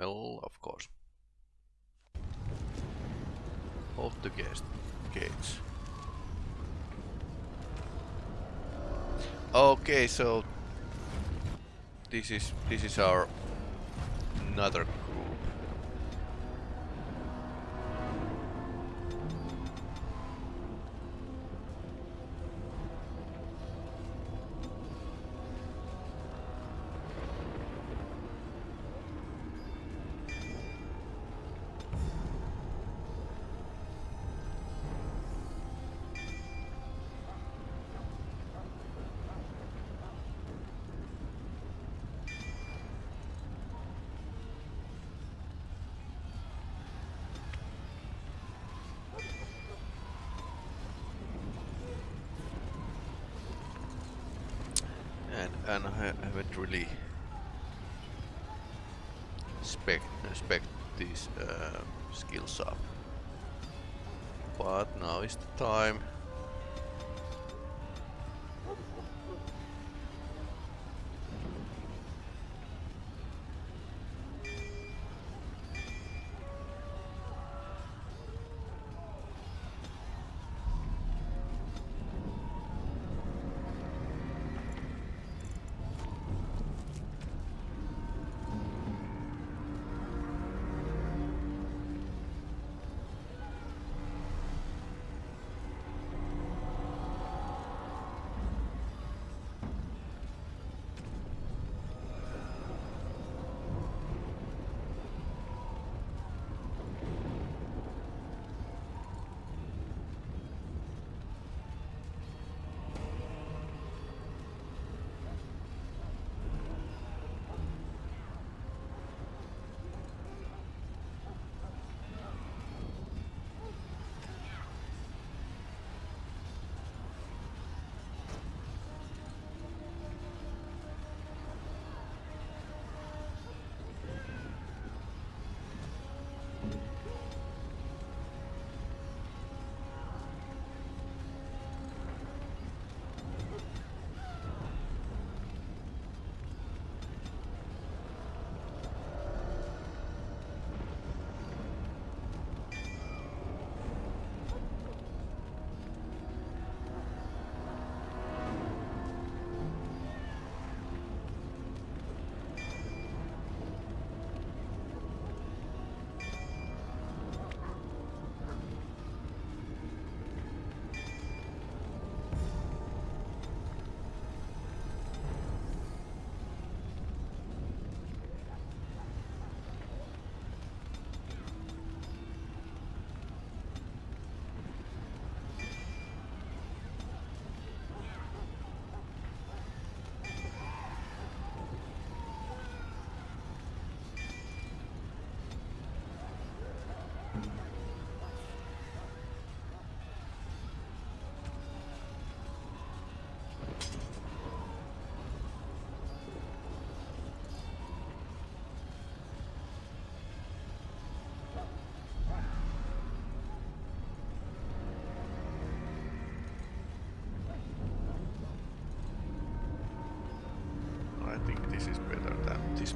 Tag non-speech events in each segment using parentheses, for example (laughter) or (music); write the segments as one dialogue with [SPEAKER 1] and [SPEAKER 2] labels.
[SPEAKER 1] Well, of course. Hold the guest gates. Okay, so this is this is our another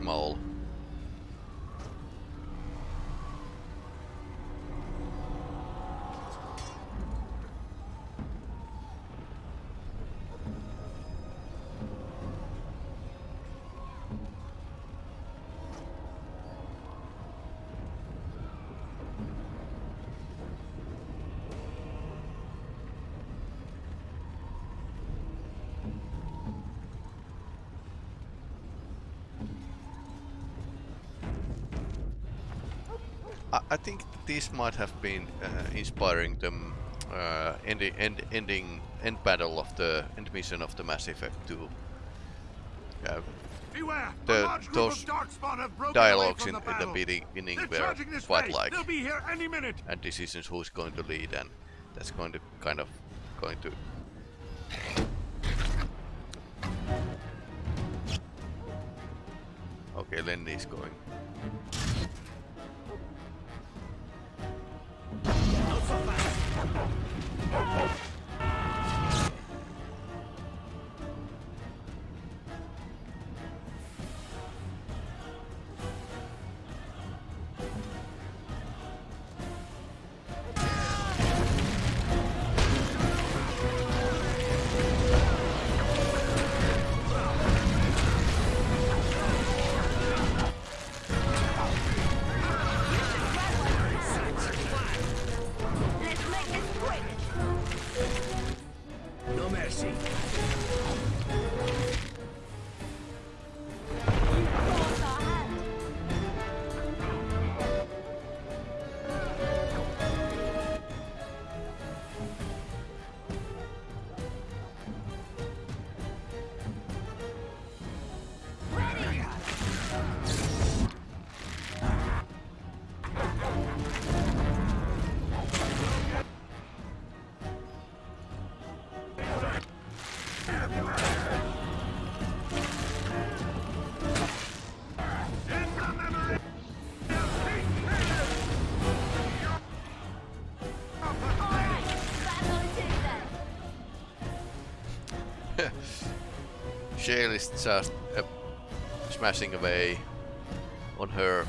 [SPEAKER 1] mole. I think this might have been uh, inspiring them uh, ending, end, ending end battle of the end mission of the Mass Effect 2. Uh,
[SPEAKER 2] Beware!
[SPEAKER 1] The, those dialogues in, in, the beginning were quite like
[SPEAKER 2] They'll be here any minute.
[SPEAKER 1] and decisions who's going to lead and that's going to kind of going to Okay, Lenny's going. Shale is just smashing away on her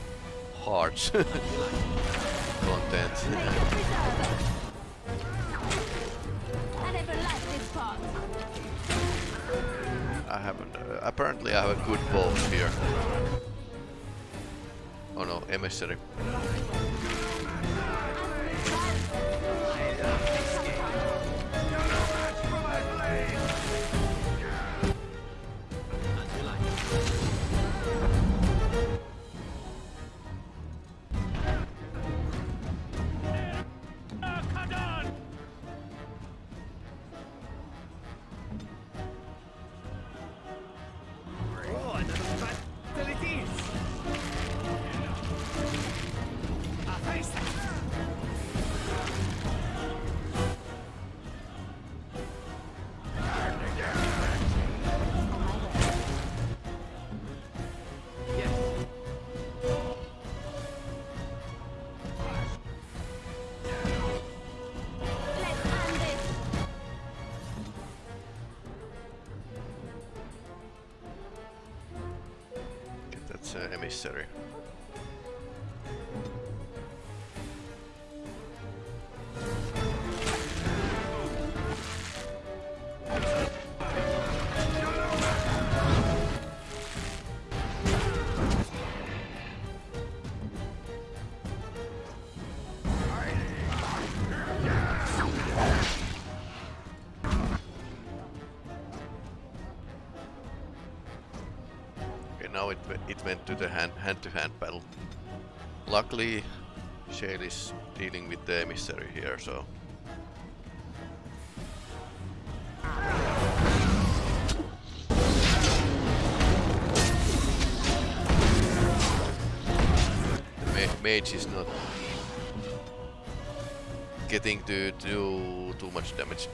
[SPEAKER 1] heart's (laughs) content.
[SPEAKER 3] I
[SPEAKER 1] haven't. Uh, apparently, I have a good bow here. Oh no, emissary. To the hand battle. Luckily, Shale is dealing with the emissary here, so the ma mage is not getting to do too much damage.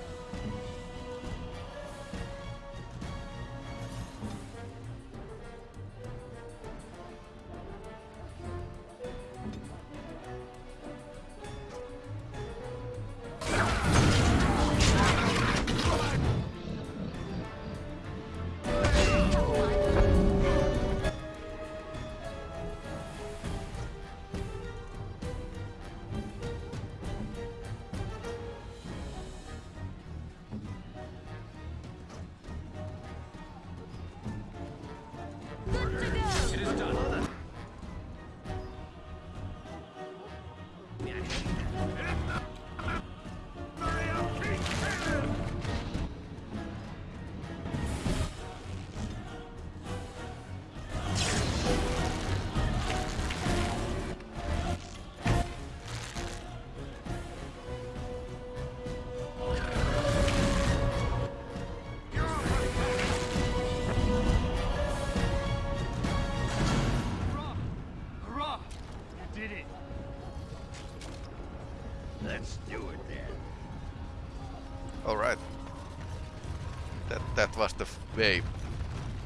[SPEAKER 1] That was the way.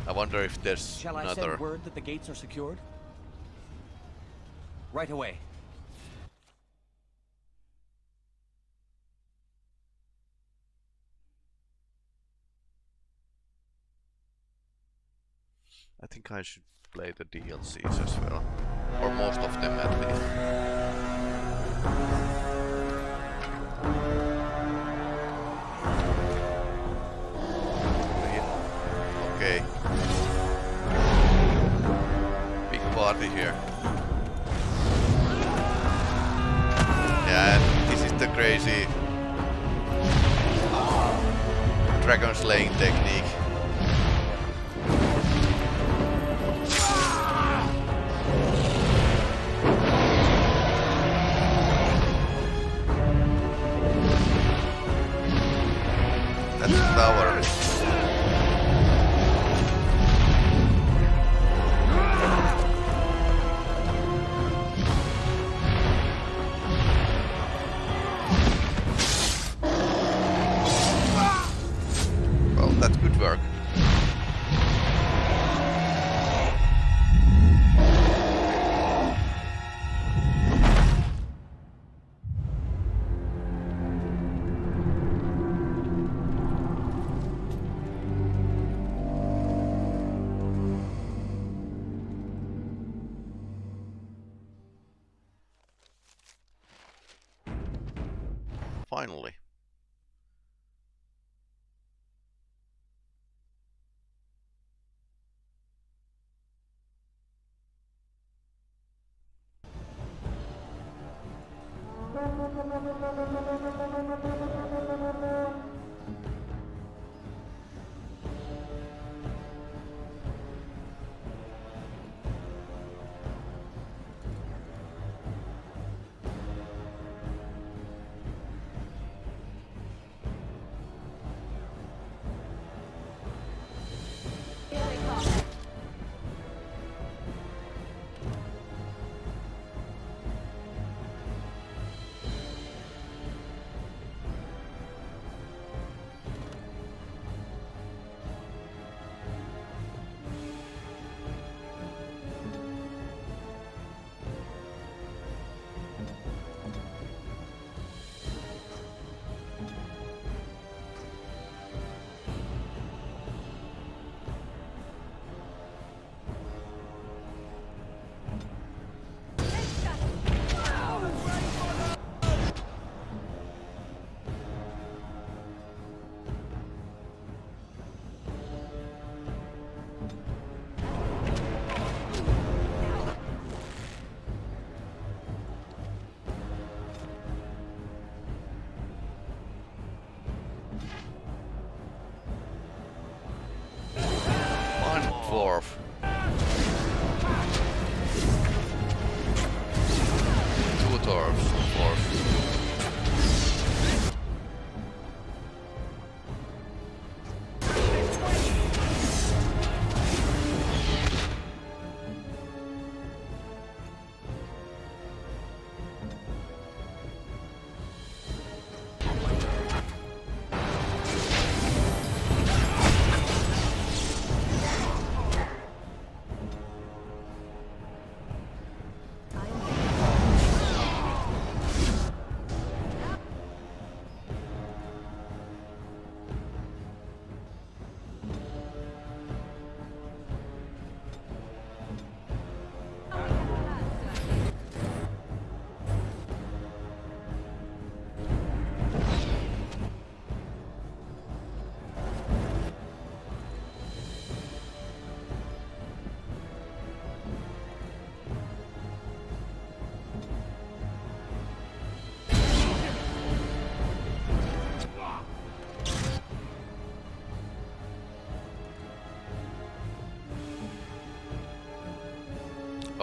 [SPEAKER 1] I wonder if there's
[SPEAKER 4] Shall I
[SPEAKER 1] another.
[SPEAKER 4] send word that the gates are secured? Right away.
[SPEAKER 1] I think I should play the DLCs as well, or most of them at least. Here.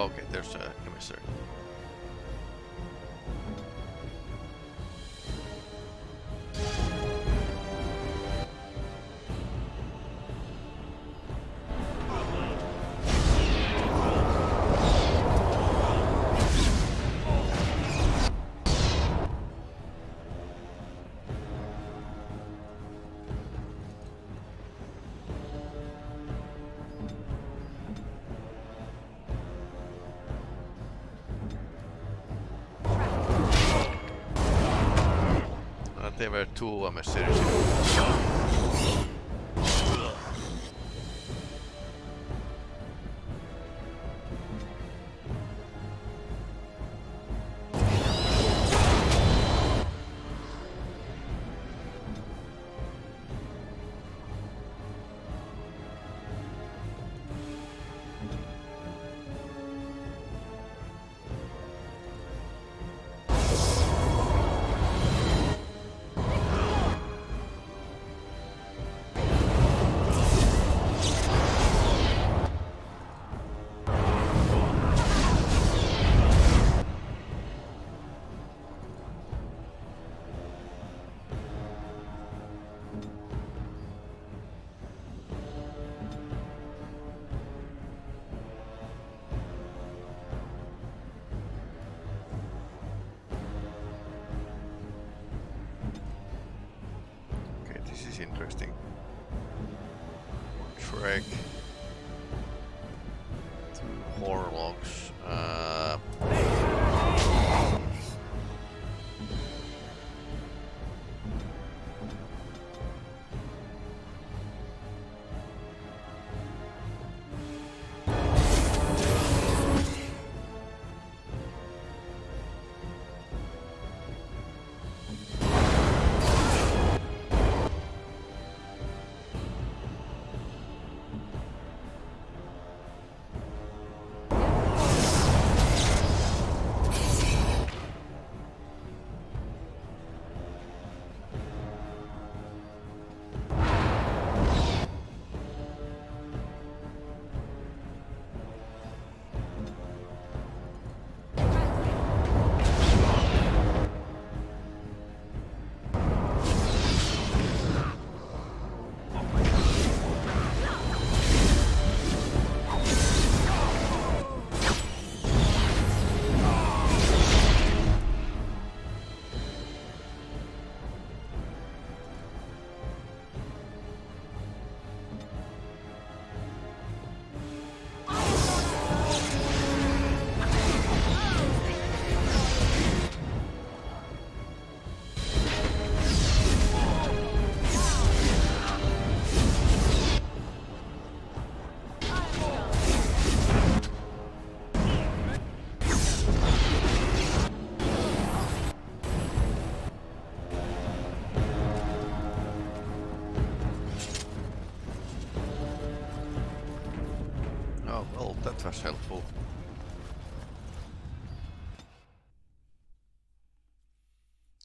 [SPEAKER 1] Okay, there's a emissary. Uh, there were two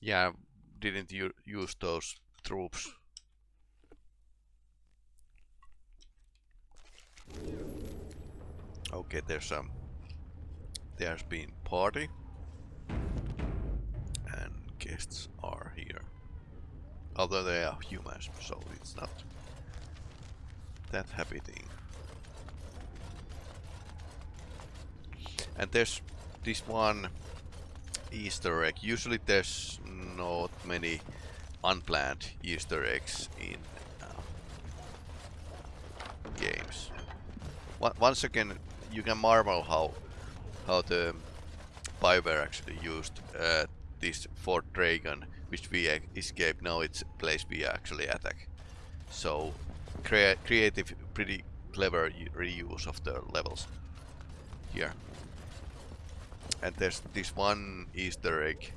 [SPEAKER 1] Yeah, didn't use those troops. Okay, there's um, there's been party, and guests are here. Although they are humans, so it's not that happy thing. And there's this one Easter egg. Usually there's not many unplanned Easter eggs in uh, games. Once again, you can marvel how how the BioWare actually used uh, this Fort Drakon, which we escaped. Now it's place we actually attack. So crea creative, pretty clever reuse of the levels here. And there's this one Easter egg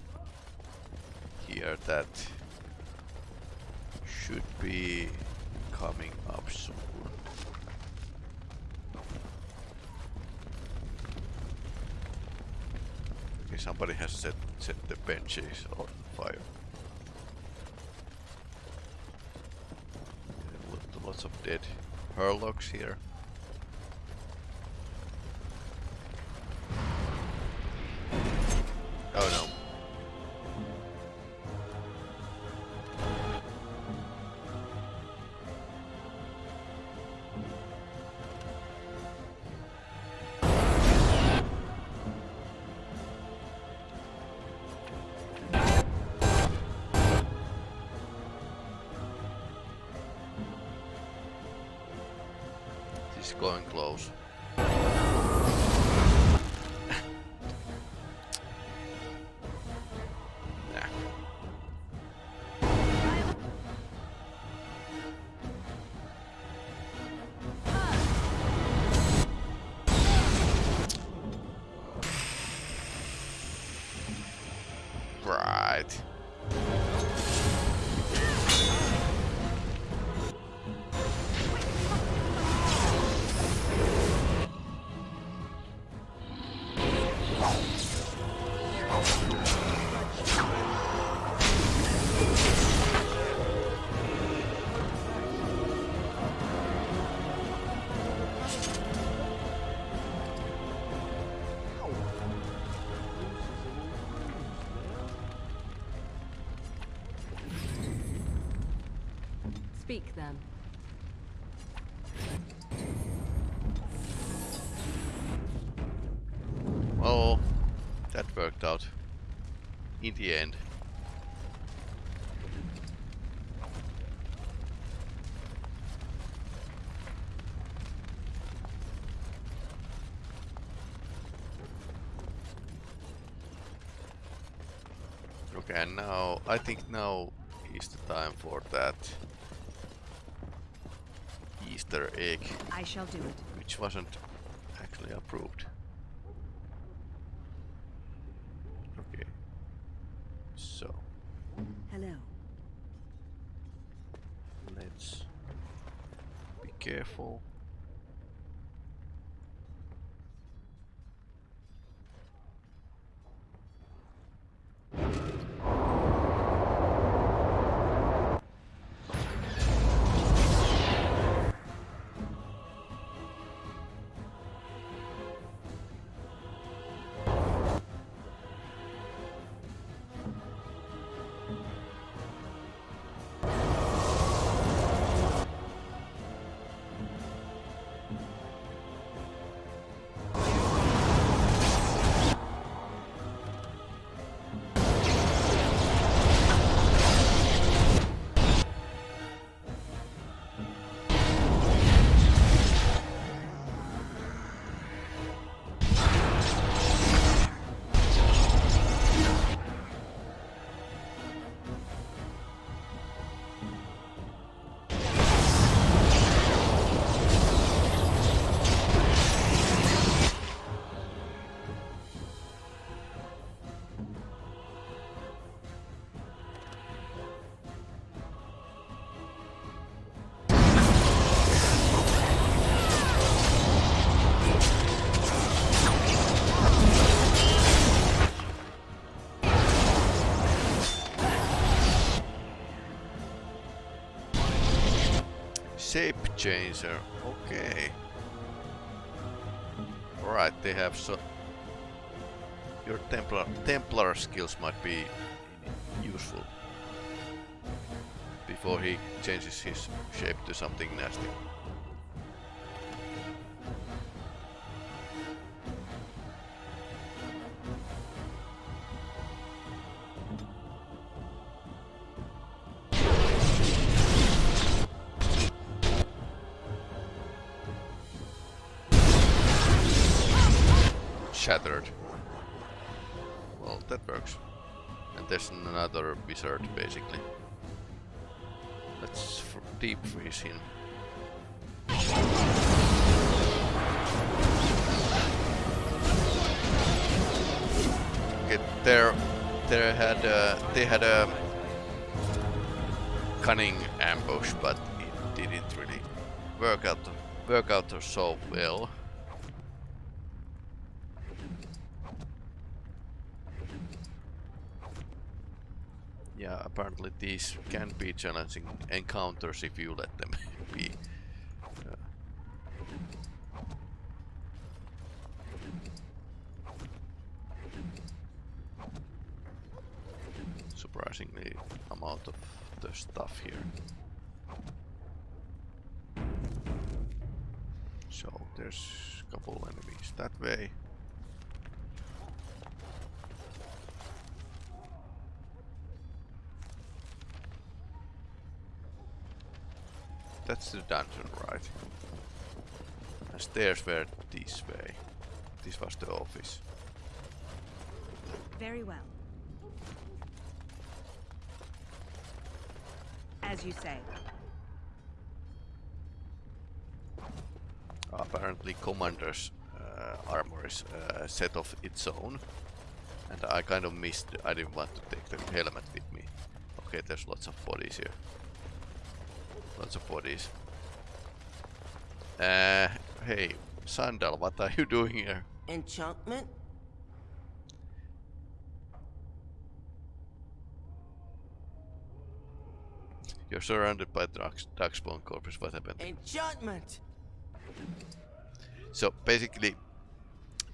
[SPEAKER 1] here that should be coming up soon. Okay, somebody has set set the benches on fire. Lots of dead hurlocks here. Oh no. This is
[SPEAKER 3] Speak then.
[SPEAKER 1] worked out in the end. Okay, now I think now is the time for that Easter egg.
[SPEAKER 4] I shall do it.
[SPEAKER 1] Which wasn't actually approved. Changer. Okay. Alright, they have so your Templar Templar skills might be useful before he changes his shape to something nasty. Shattered. Well, that works. And there's another wizard, basically. Let's deep freeze him. Okay, there, there had uh, they had a cunning ambush, but it didn't really work out work out so well. Yeah, apparently these can be challenging encounters if you let them (laughs) be. Surprisingly amount of the stuff here. So there's a couple enemies that way. That's the dungeon, right? And stairs were this way. This was the office.
[SPEAKER 4] Very well. As you say.
[SPEAKER 1] Apparently commander's uh, armor is a set of its own. And I kind of missed, I didn't want to take the helmet with me. Okay, there's lots of bodies here. Lots of bodies. Uh, hey, Sandal, what are you doing here?
[SPEAKER 5] Enchantment?
[SPEAKER 1] You're surrounded by Dark, Darkspawn corpses, what happened?
[SPEAKER 5] Enchantment!
[SPEAKER 1] So basically,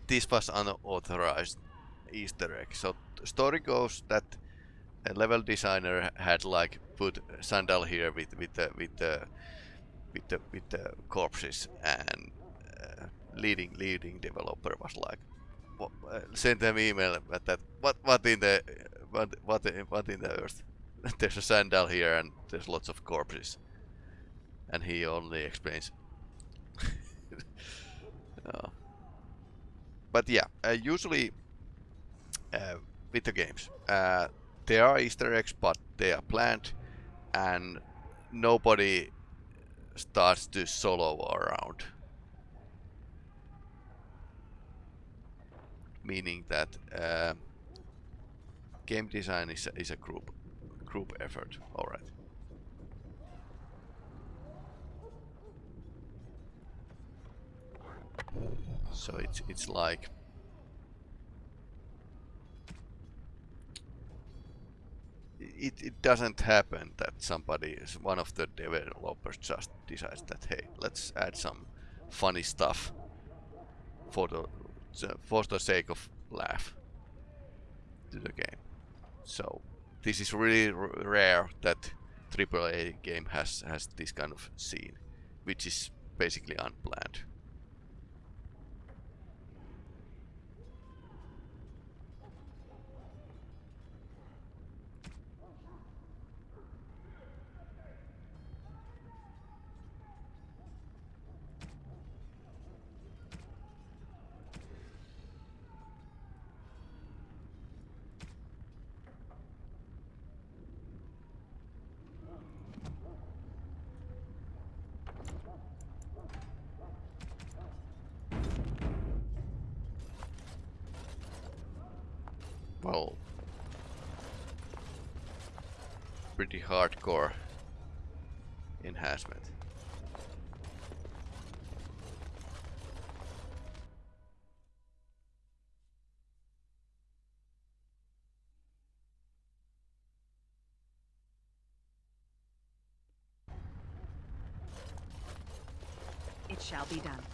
[SPEAKER 1] this was unauthorized Easter egg. So the story goes that level designer had like put Sandal here with with the with the with the with the corpses, and uh, leading leading developer was like wha- uh, sent them email at that what what in the what what in, what in the earth? (laughs) there's a Sandal here and there's lots of corpses, and he only explains. Uh, (laughs) but yeah, uh, usually uh, with the games, uh, there are Easter eggs, but they are planned, and nobody starts to solo around. Meaning that uh, game design is a, is a group group effort. All right. So it's it's like it, it doesn't happen that somebody is one of the developers just decides that hey let's add some funny stuff for the for the sake of laugh to the game. So this is really rare that AAA game has has this kind of scene which is basically unplanned well, hardcore enhancement.
[SPEAKER 4] It shall be done.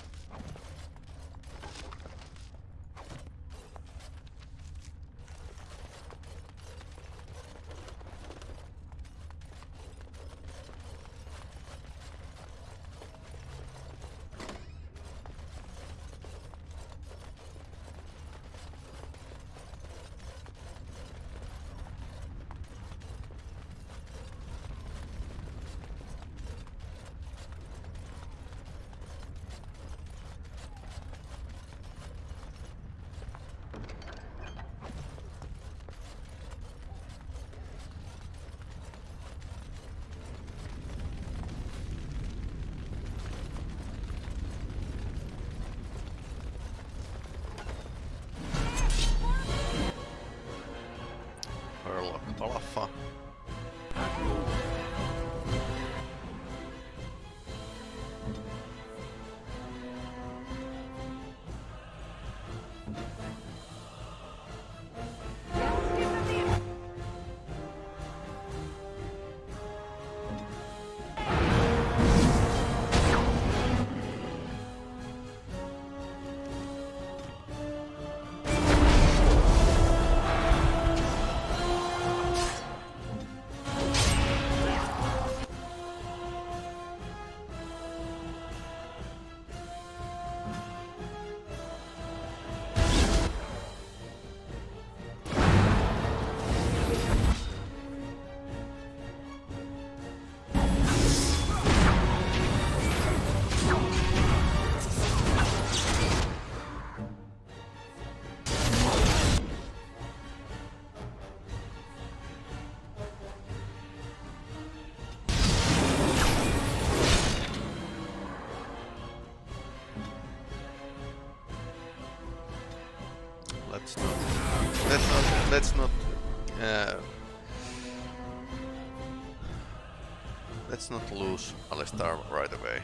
[SPEAKER 1] Not lose Alistair right away.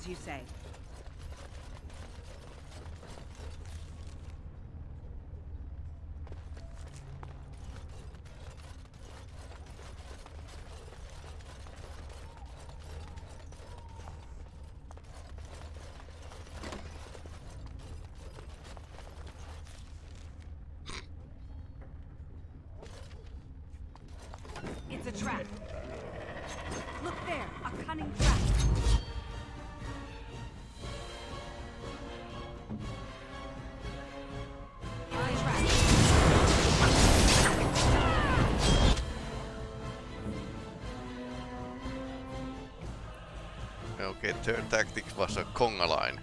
[SPEAKER 4] As you say.
[SPEAKER 1] Okay, turn tactics vasta kongalain.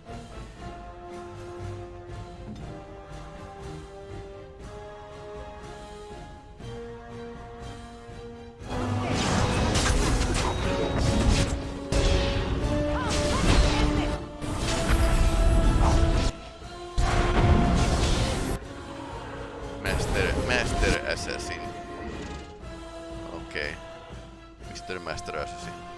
[SPEAKER 1] Master Assassin. Okei. Okay. Mr. Master Assassin.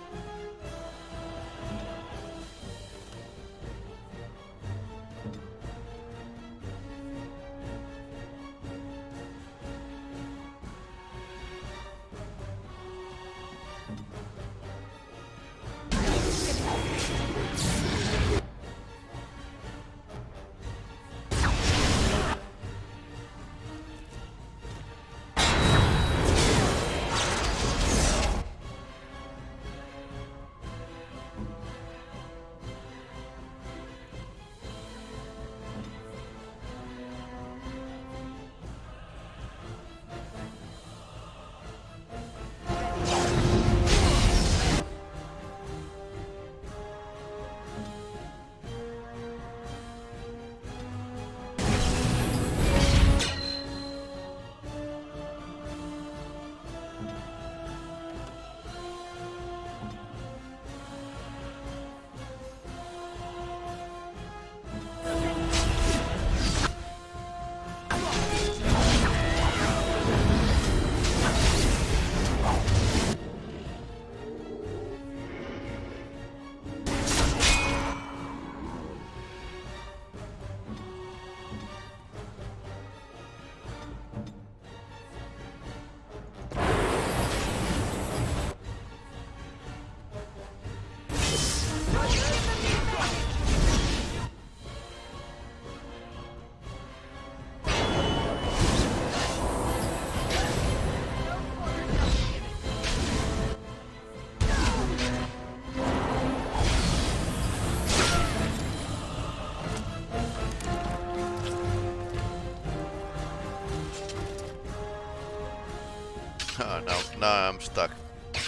[SPEAKER 1] I'm stuck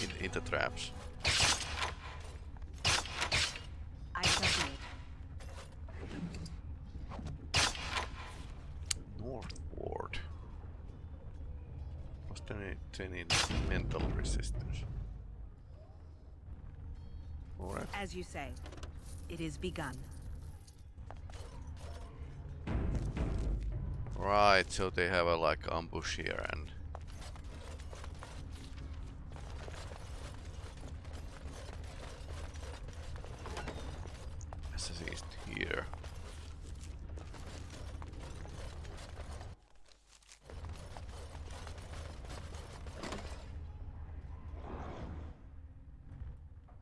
[SPEAKER 1] in, in the traps.
[SPEAKER 4] I shall do it.
[SPEAKER 1] Northward. There any, any mental resistance? Alright.
[SPEAKER 4] As you say, it is begun.
[SPEAKER 1] Right, so they have a like ambush here and assassins here.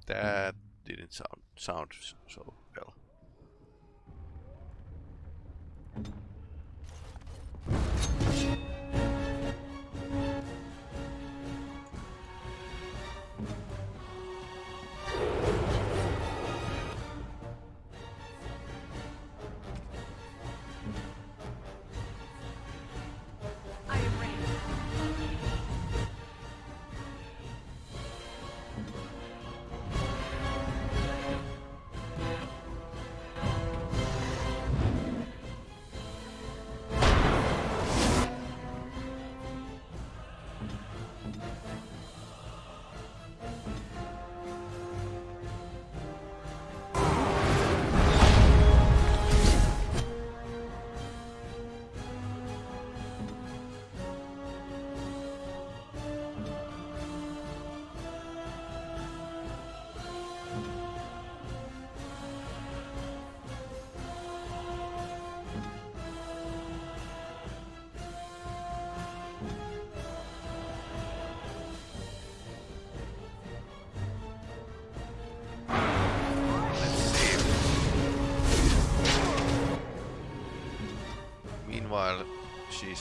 [SPEAKER 1] That didn't sound sound so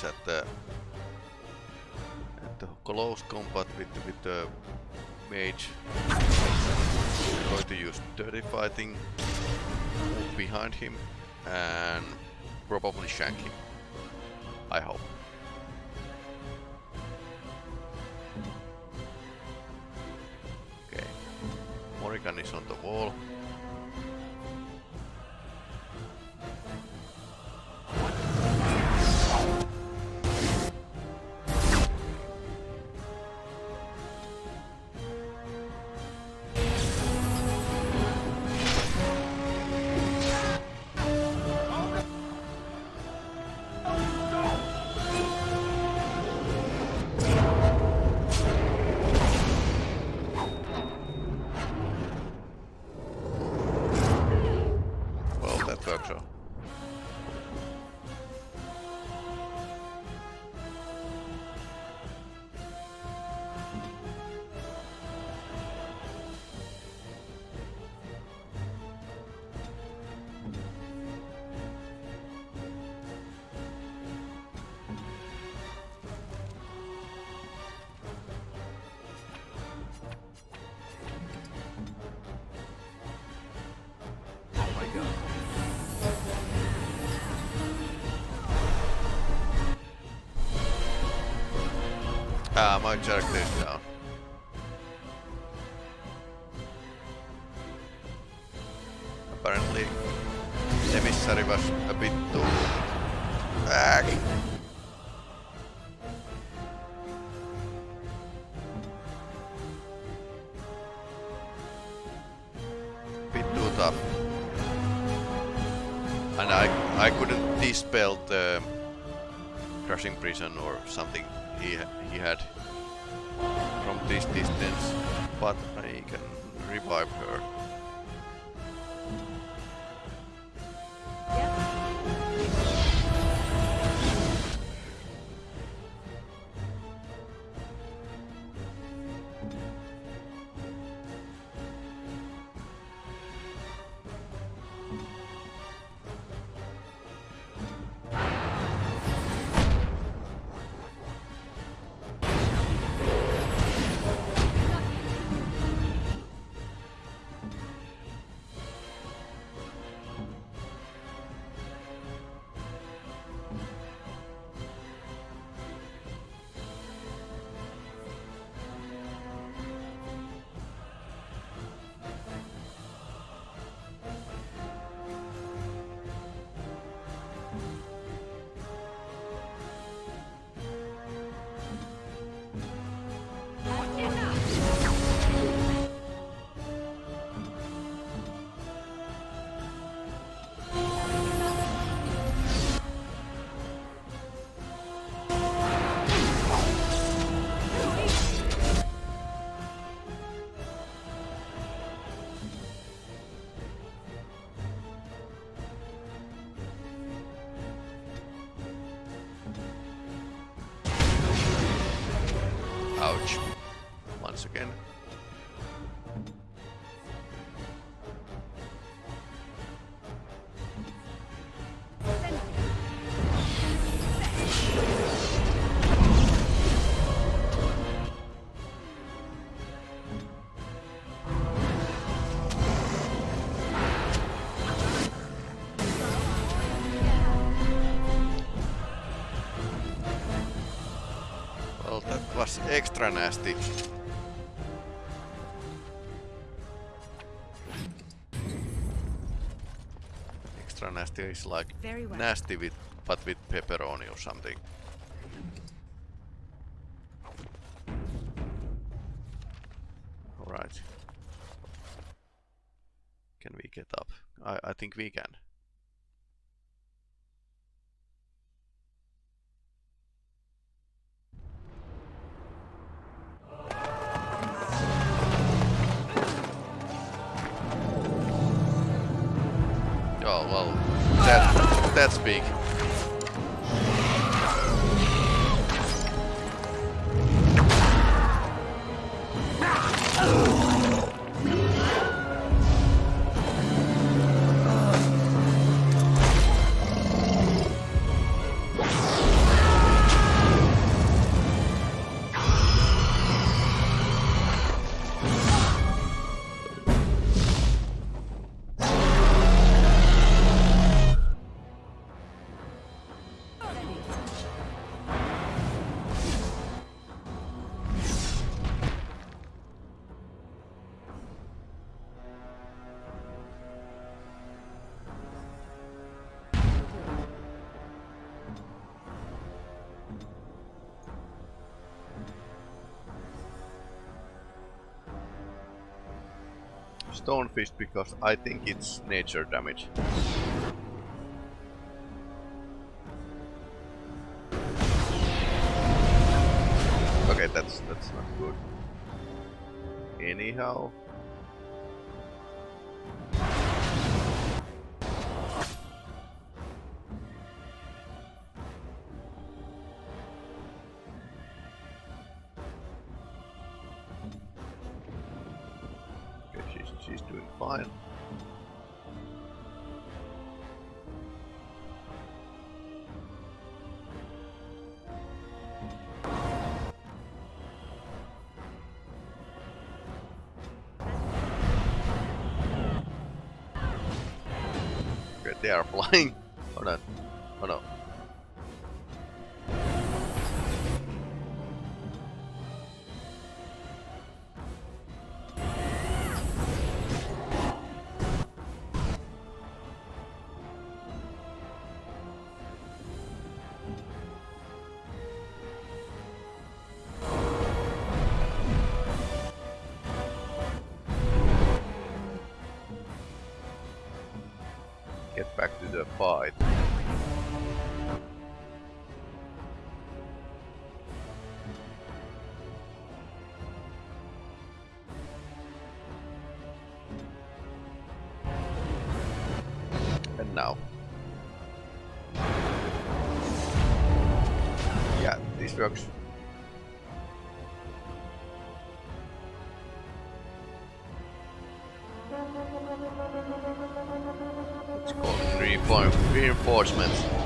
[SPEAKER 1] at the close combat with with the mage I'm going to use dirty fighting, behind him, and probably shank him. I hope. Ah, my character is down. Apparently, emissary was a bit too... Ag. Bit too tough. And I, I couldn't dispel the crushing prison or something he he had this distance, but I can revive her. Extra nasty. Extra nasty is like
[SPEAKER 4] Very well.
[SPEAKER 1] nasty with, but with pepperoni or something. Alright. Can we get up? I, I think we can. That that's big. Stone Fist because I think it's nature damage. Okay, that's that's not good. Anyhow. Reinforcements.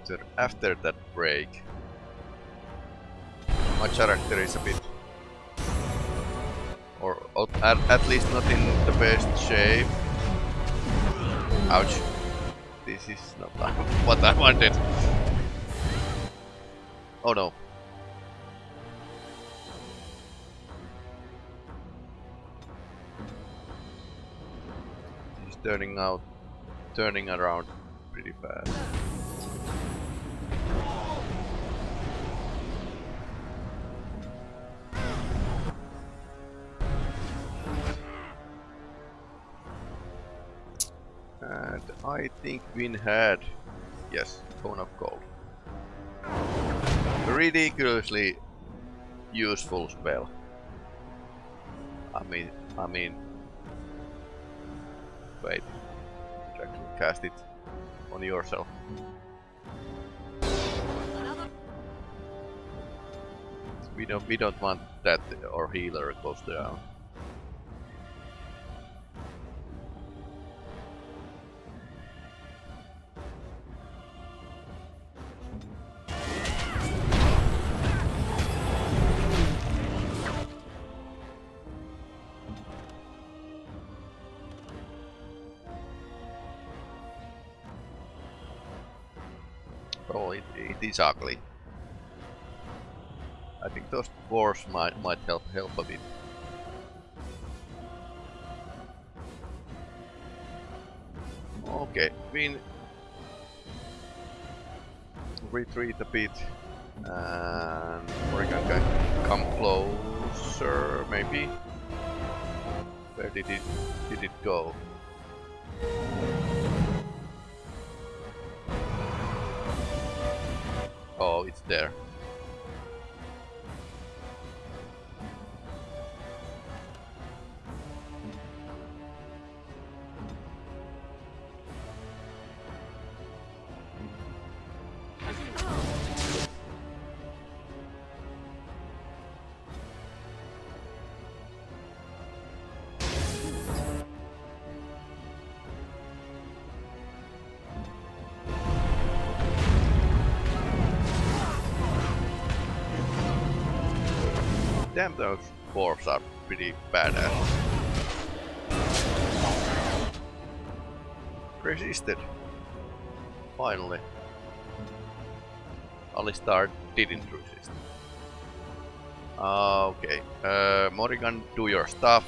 [SPEAKER 1] After after that break, my character is a bit, or at, at least not in the best shape. Ouch! This is not (laughs) what I wanted. Oh no. He's turning out, turning around pretty fast. Think Wynne had, yes, Cone of Cold. Ridiculously useful spell. I mean, I mean, wait, you actually cast it on yourself. We don't, we don't want that or healer close down. Is ugly. I think those dwarves might might help help a bit. Okay, Wynne retreat a bit and Morrigan can come closer maybe. Where did it did it go? There. Damn, those dwarves are pretty badass. resisted. Finally. Alistair didn't resist. Uh, okay. Uh, Morrigan, do your stuff.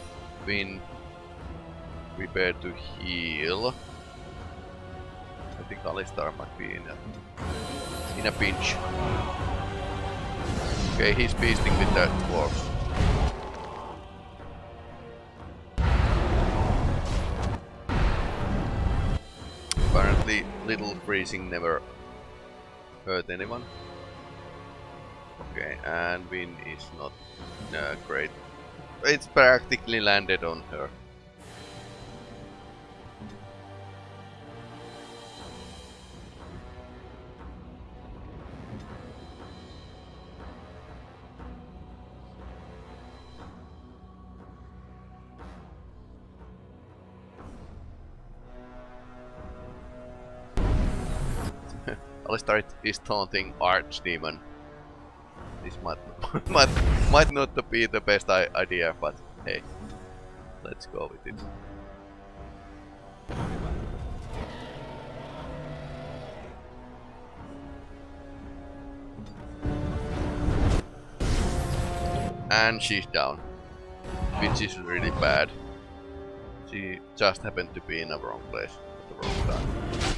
[SPEAKER 1] Wynne. Prepare to heal. I think Alistair might be in a, in a pinch. Okay, he's beasting with the dwarves. Apparently, little freezing never hurt anyone. Okay, and Wynne is not uh, great. It's practically landed on her. Alistair is taunting Archdemon. This might (laughs) might might not be the best idea, but hey, let's go with it. And she's down, which is really bad. She just happened to be in the wrong place at the wrong time.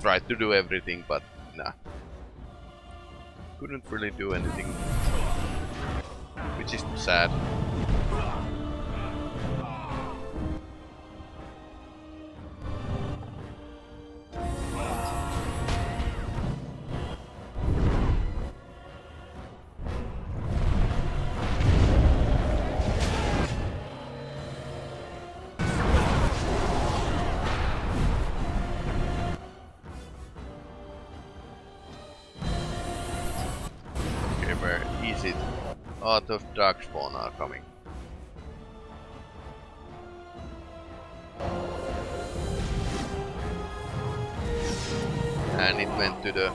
[SPEAKER 1] Tried to do everything, but nah. Couldn't really do anything. Which is sad. Out of Darkspawn are coming. And it went to the...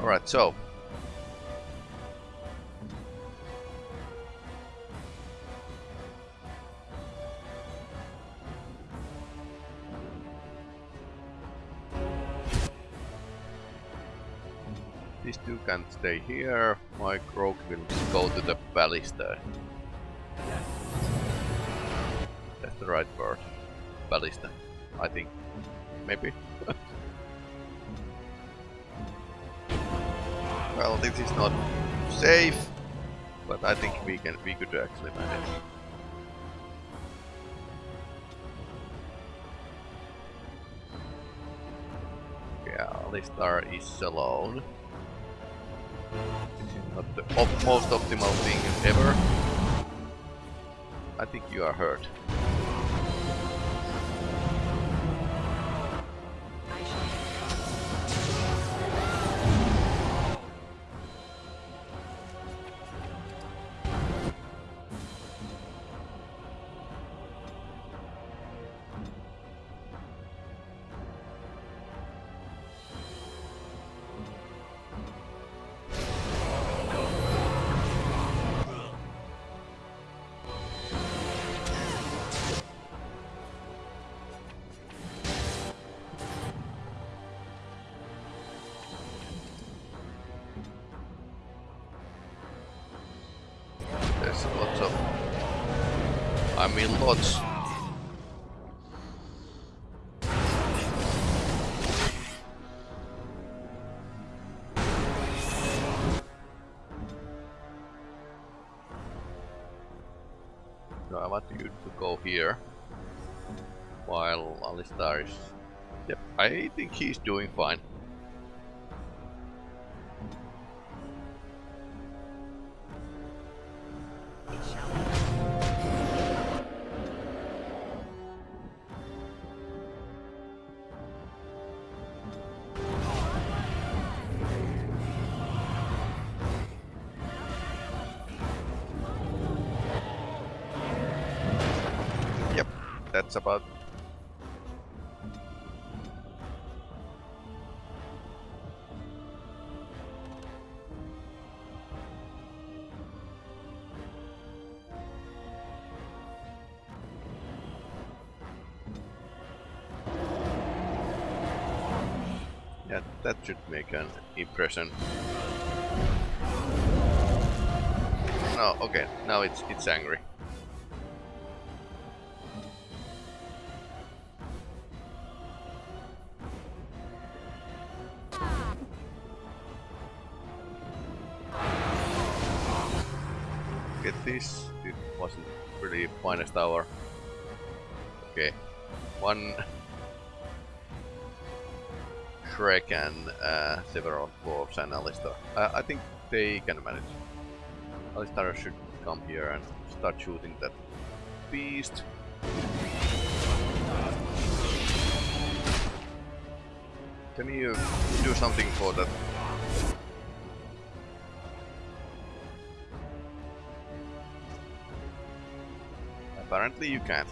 [SPEAKER 1] Alright, so. These two can stay here. My rogue will go to the ballista. That's the right word. Ballista. I think. Maybe. (laughs) well, this is not safe, but I think we can. We could actually manage. Yeah, Alistair is alone. Not the op most optimal thing ever. I think you are hurt. Here. While Alistair is... Yep, I think he's doing fine. Should make an impression. No, okay, now it's it's angry. Shrek and uh, several dwarves and Alistair. Uh, I think they can manage. Alistair should come here and start shooting that beast. Can you do something for that? Apparently you can't.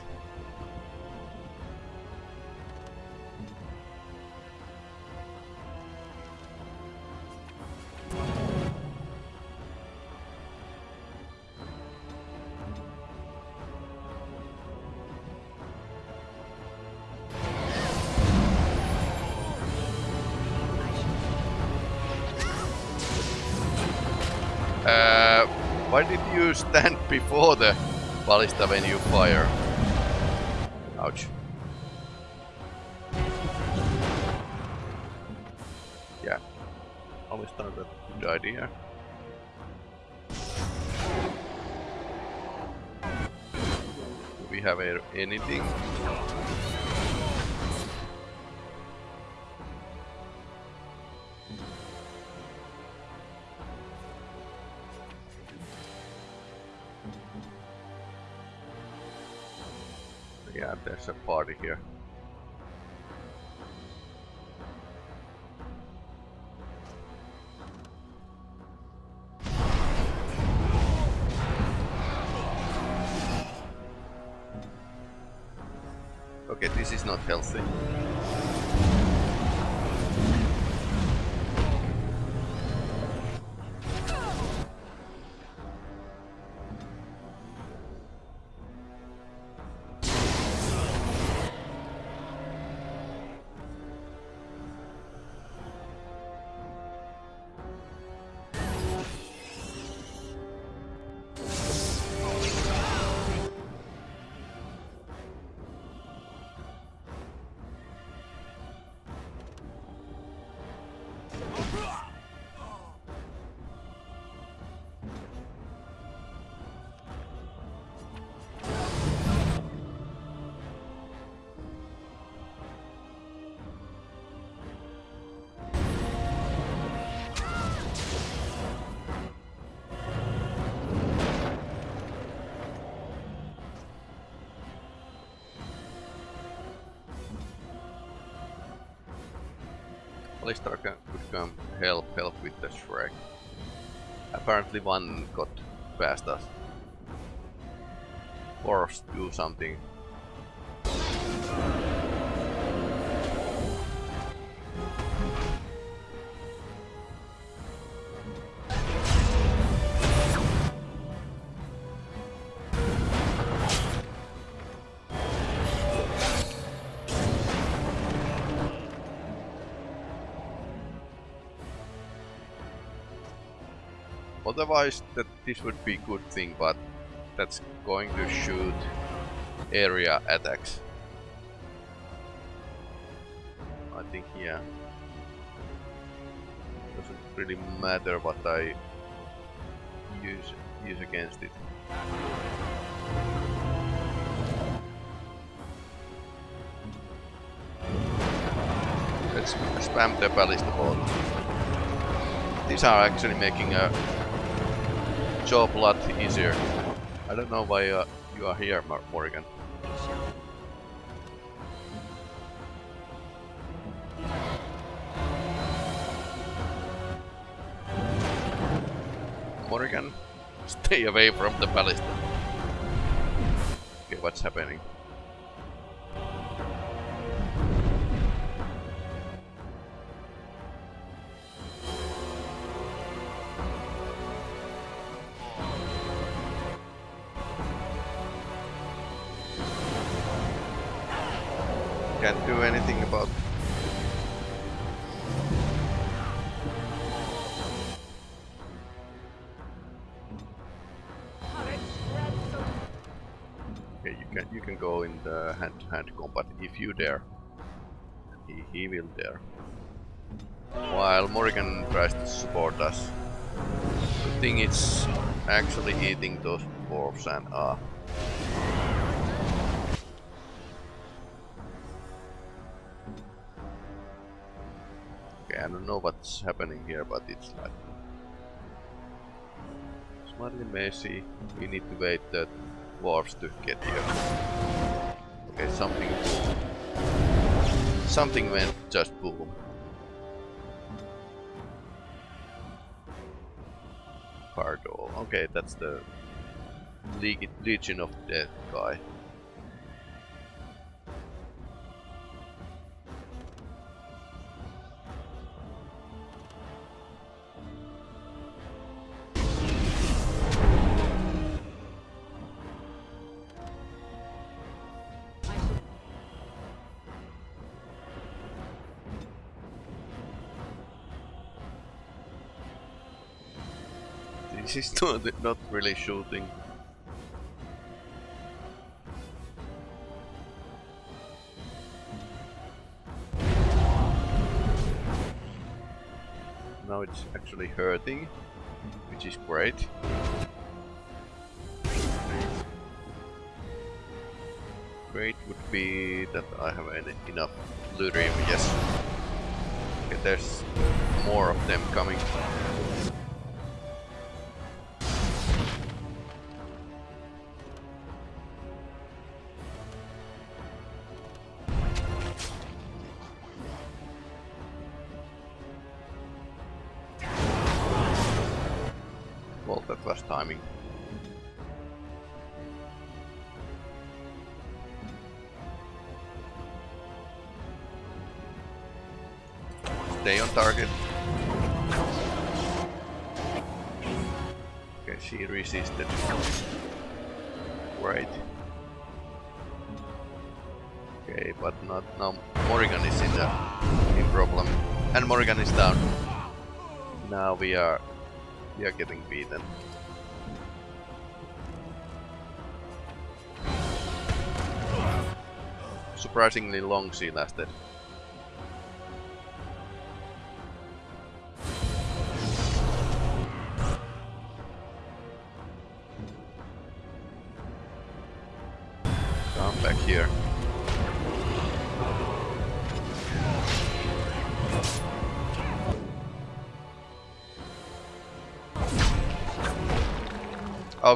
[SPEAKER 1] Stand before the ballista when you fire? Ouch. Yeah. Always that good idea. Do we have anything? There's a party here. With the Shrek. Apparently one got past us. Or do something. Otherwise, that this would be good thing, but that's going to shoot area attacks. I think yeah. Doesn't really matter what I use use against it. Let's spam the ballista bolt. These are actually making a job a lot easier. I don't know why uh, you are here, Morgan. Morgan, (laughs) stay away from the ballista. Okay, what's happening? If you dare. He, he will dare. While Morrigan tries to support us. Good thing it's actually eating those dwarves and ah. Okay, I don't know what's happening here, but it's like slightly messy. We need to wait the dwarves to get here. Okay, something something went just boom. Pardo. Okay, that's the Legion of Death guy. Is not, not really shooting. Now it's actually hurting, which is great. Great would be that I have en- enough lyrium, yes. Okay, there's more of them coming. Are getting beaten. Surprisingly long she lasted.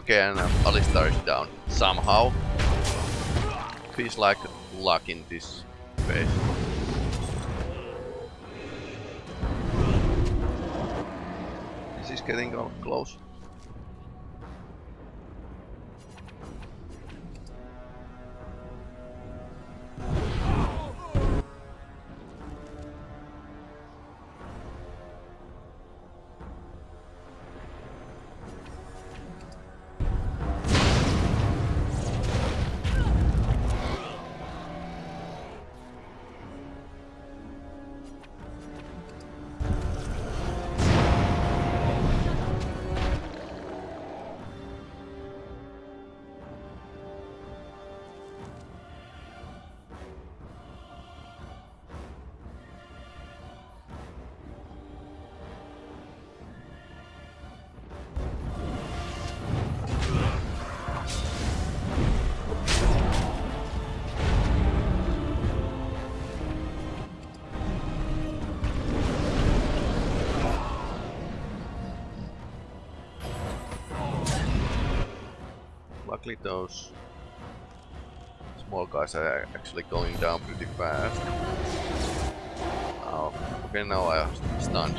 [SPEAKER 1] Okay, and um, Alistair is down. Somehow. Feels like luck in this phase. This is getting close. Luckily those small guys are actually going down pretty fast. Oh, okay, now I am stunned.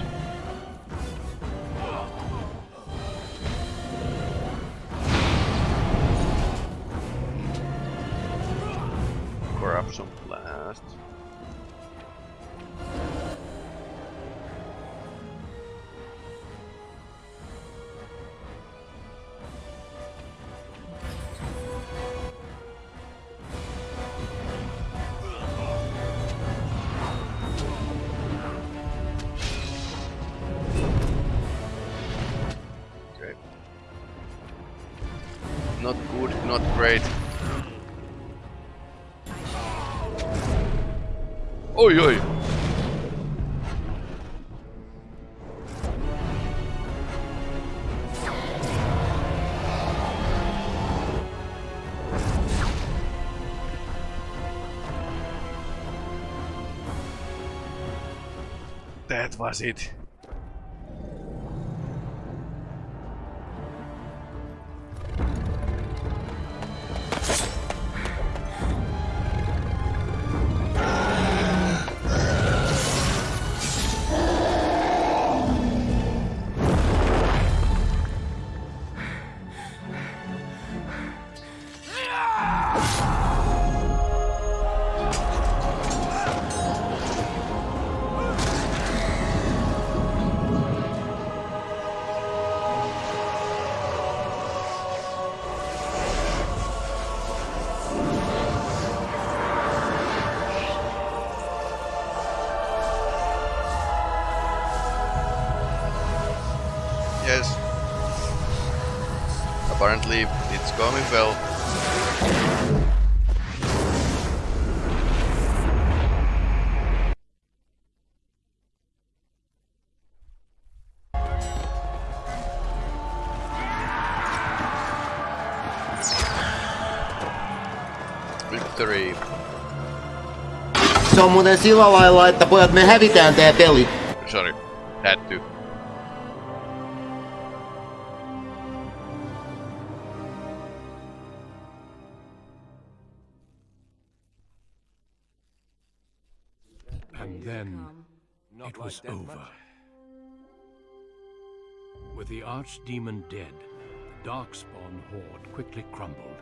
[SPEAKER 1] Corruption blast. That was
[SPEAKER 6] on muuten sillä lailla, että pojat me hävitään tää peli.
[SPEAKER 1] Sorry. Had to.
[SPEAKER 2] And then it was over. With the archdemon dead, the Darkspawn horde quickly crumbled.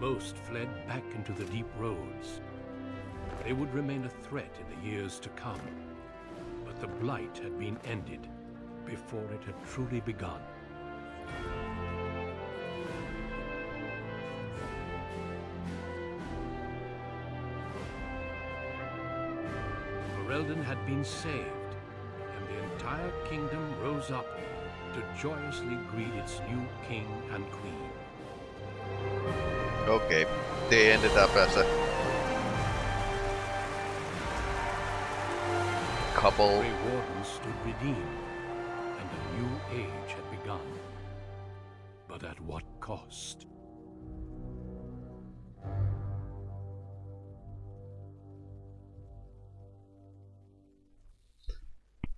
[SPEAKER 2] Most fled back into the deep roads. They would remain a threat in the years to come. But the Blight had been ended before it had truly begun. Ferelden had been saved, and the entire kingdom rose up to joyously greet its new king and queen.
[SPEAKER 1] Okay. They ended up as a couple.
[SPEAKER 2] Grey Warden stood redeemed, and a new age had begun. But at what cost?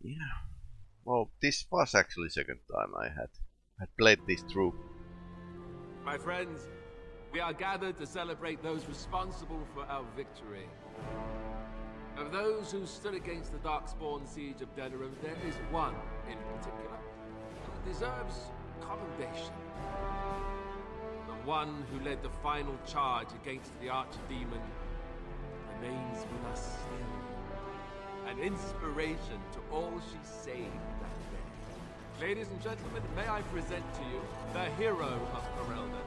[SPEAKER 1] Yeah. Well, this was actually second time I had had played this through.
[SPEAKER 7] My friends, we are gathered to celebrate those responsible for our victory. Of those who stood against the Darkspawn siege of Denerim, there is one in particular who deserves commendation. The one who led the final charge against the Archdemon remains with us still. An inspiration to all she saved that day. Ladies and gentlemen, may I present to you the hero of Ferelden,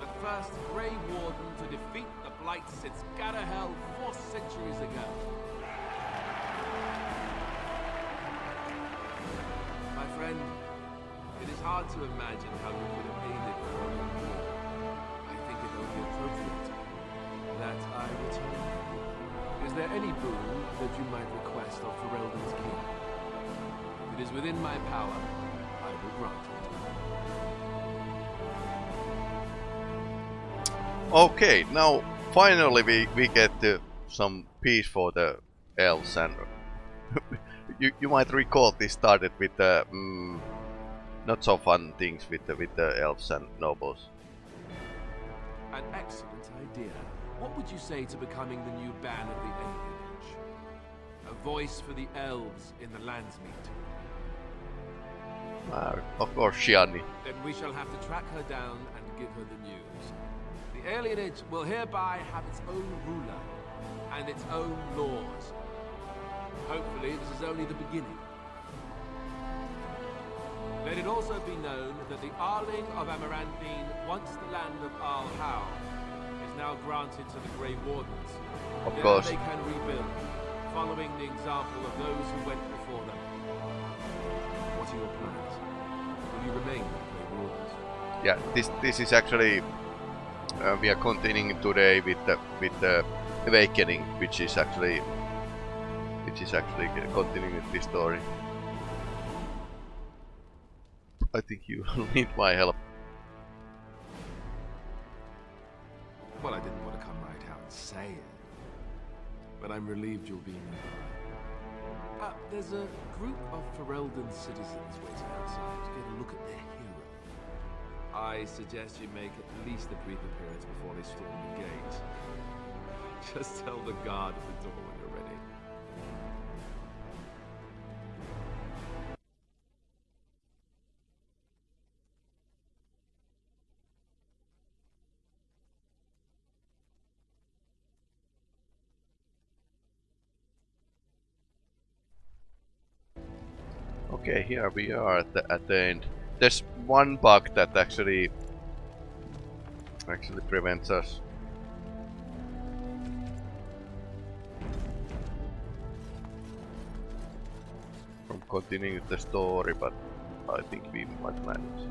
[SPEAKER 7] the first Grey Warden to defeat the Blight since Garahel four centuries ago. Friend, it is hard to imagine how you could have aided more. I think it only appropriate that I return. Is there any boon that you might request of Ferelden's king? If it is within my power, I will grant it.
[SPEAKER 1] Okay, now finally we, we get uh, some peace for the elves and (laughs) you, you might recall this started with the mm, not so fun things with the, with the elves and nobles.
[SPEAKER 7] An excellent idea. What would you say to becoming the new ban of the Alien Age? A voice for the elves in the Landsmeet.
[SPEAKER 1] Uh, of course, Shianni.
[SPEAKER 7] Then we shall have to track her down and give her the news. The alienage will hereby have its own ruler and its own laws. Hopefully, this is only the beginning. Let it also be known that the Arling of Amaranthine, once the land of Arl Howe, is now granted to the Grey Wardens.
[SPEAKER 1] Of
[SPEAKER 7] there
[SPEAKER 1] course.
[SPEAKER 7] they can rebuild, following the example of those who went before them. What are your plans? Will you remain the Grey Wardens?
[SPEAKER 1] Yeah, this this is actually uh, we are continuing today with the with the awakening, which is actually which is actually continuing this story. I think you (laughs) need my help.
[SPEAKER 7] Well, I didn't want to come right out and say it. But I'm relieved you'll be nearby. Uh, there's a group of Ferelden citizens waiting outside to get a look at their hero. I suggest you make at least a brief appearance before they storm the gate. (laughs) Just tell the guard at the door
[SPEAKER 1] Okay, here we are at the, at the end. There's one bug that actually actually prevents us. From continuing the story, but I think we might manage.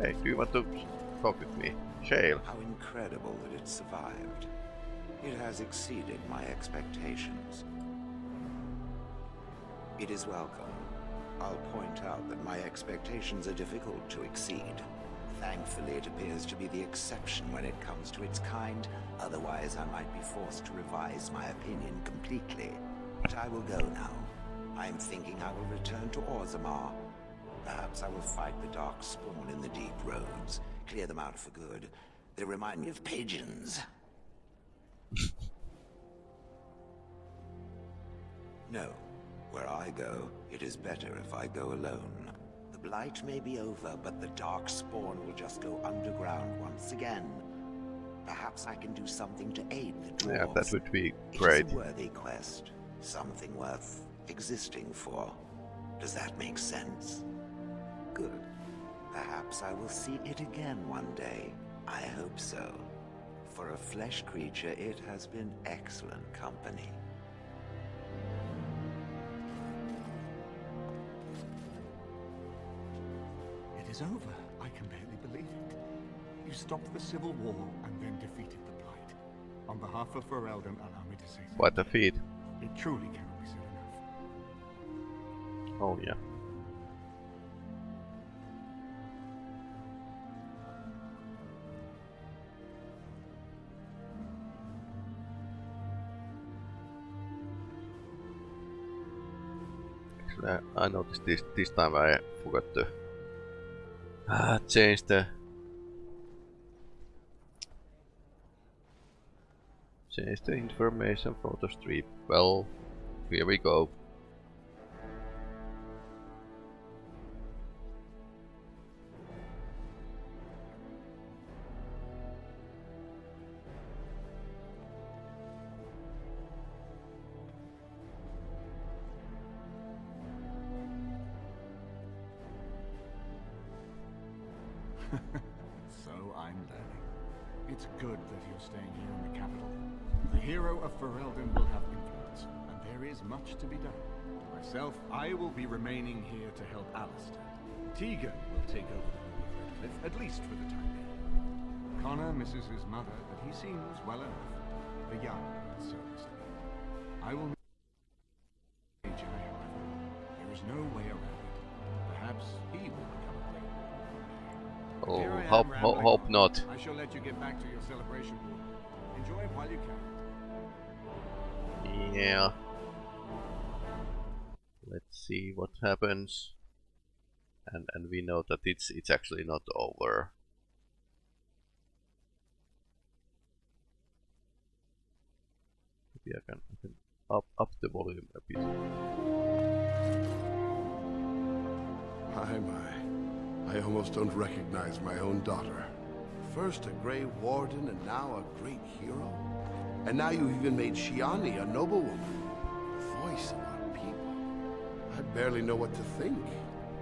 [SPEAKER 1] Hey, do you want to talk with me? Shale.
[SPEAKER 8] How incredible that it survived. It has exceeded my expectations. It is welcome. I'll point out that my expectations are difficult to exceed. Thankfully, it appears to be the exception when it comes to its kind. Otherwise, I might be forced to revise my opinion completely. But I will go now. I am thinking I will return to Orzammar. Perhaps I will fight the Dark Spawn in the deep roads. Clear them out for good. They remind me of pigeons. (laughs) no. Where I go, it is better if I go alone. The Blight may be over, but the Dark Spawn will just go underground once again. Perhaps I can do something to aid the dwarves.
[SPEAKER 1] Yeah, that would be great.
[SPEAKER 8] is a worthy quest. Something worth existing for. Does that make sense? Good. Perhaps I will see it again one day. I hope so. For a flesh creature, it has been excellent company.
[SPEAKER 9] Is over. I can barely believe it. You stopped the civil war and then defeated the Blight. On behalf of Ferelden, allow me to say so.
[SPEAKER 1] What a feat.
[SPEAKER 9] It truly cannot be said enough.
[SPEAKER 1] Oh yeah. I, I noticed this this time I forgot to ah, change the change the information photo strip. Well, here we go.
[SPEAKER 9] His mother, but he seems well enough. The young and serviceable. I will Major, however. There is no way around it. Perhaps he will become a great.
[SPEAKER 1] Oh,
[SPEAKER 9] Here am,
[SPEAKER 1] hope, ho hope not.
[SPEAKER 9] I shall let you get back to your celebration. Enjoy it while you can.
[SPEAKER 1] Yeah. Let's see what happens. And and we know that it's it's actually not over. I can, I can up up the volume a bit.
[SPEAKER 10] My, my. I almost don't recognize my own daughter. First a Grey Warden and now a great hero. And now you've even made Shianni a noblewoman. The voice of our people. I barely know what to think.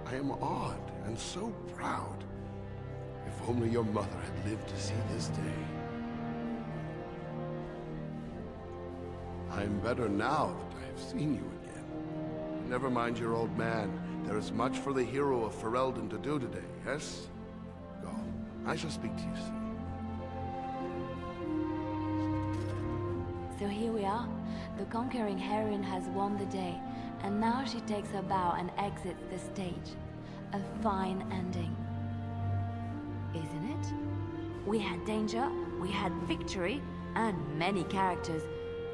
[SPEAKER 10] I am awed and so proud. If only your mother had lived to see this day. I am better now that I have seen you again. Never mind your old man. There is much for the hero of Ferelden to do today, yes? Go. I shall speak to you soon.
[SPEAKER 11] So here we are. The conquering heroine has won the day, and now she takes her bow and exits the stage. A fine ending. Isn't it? We had danger, we had victory, and many characters.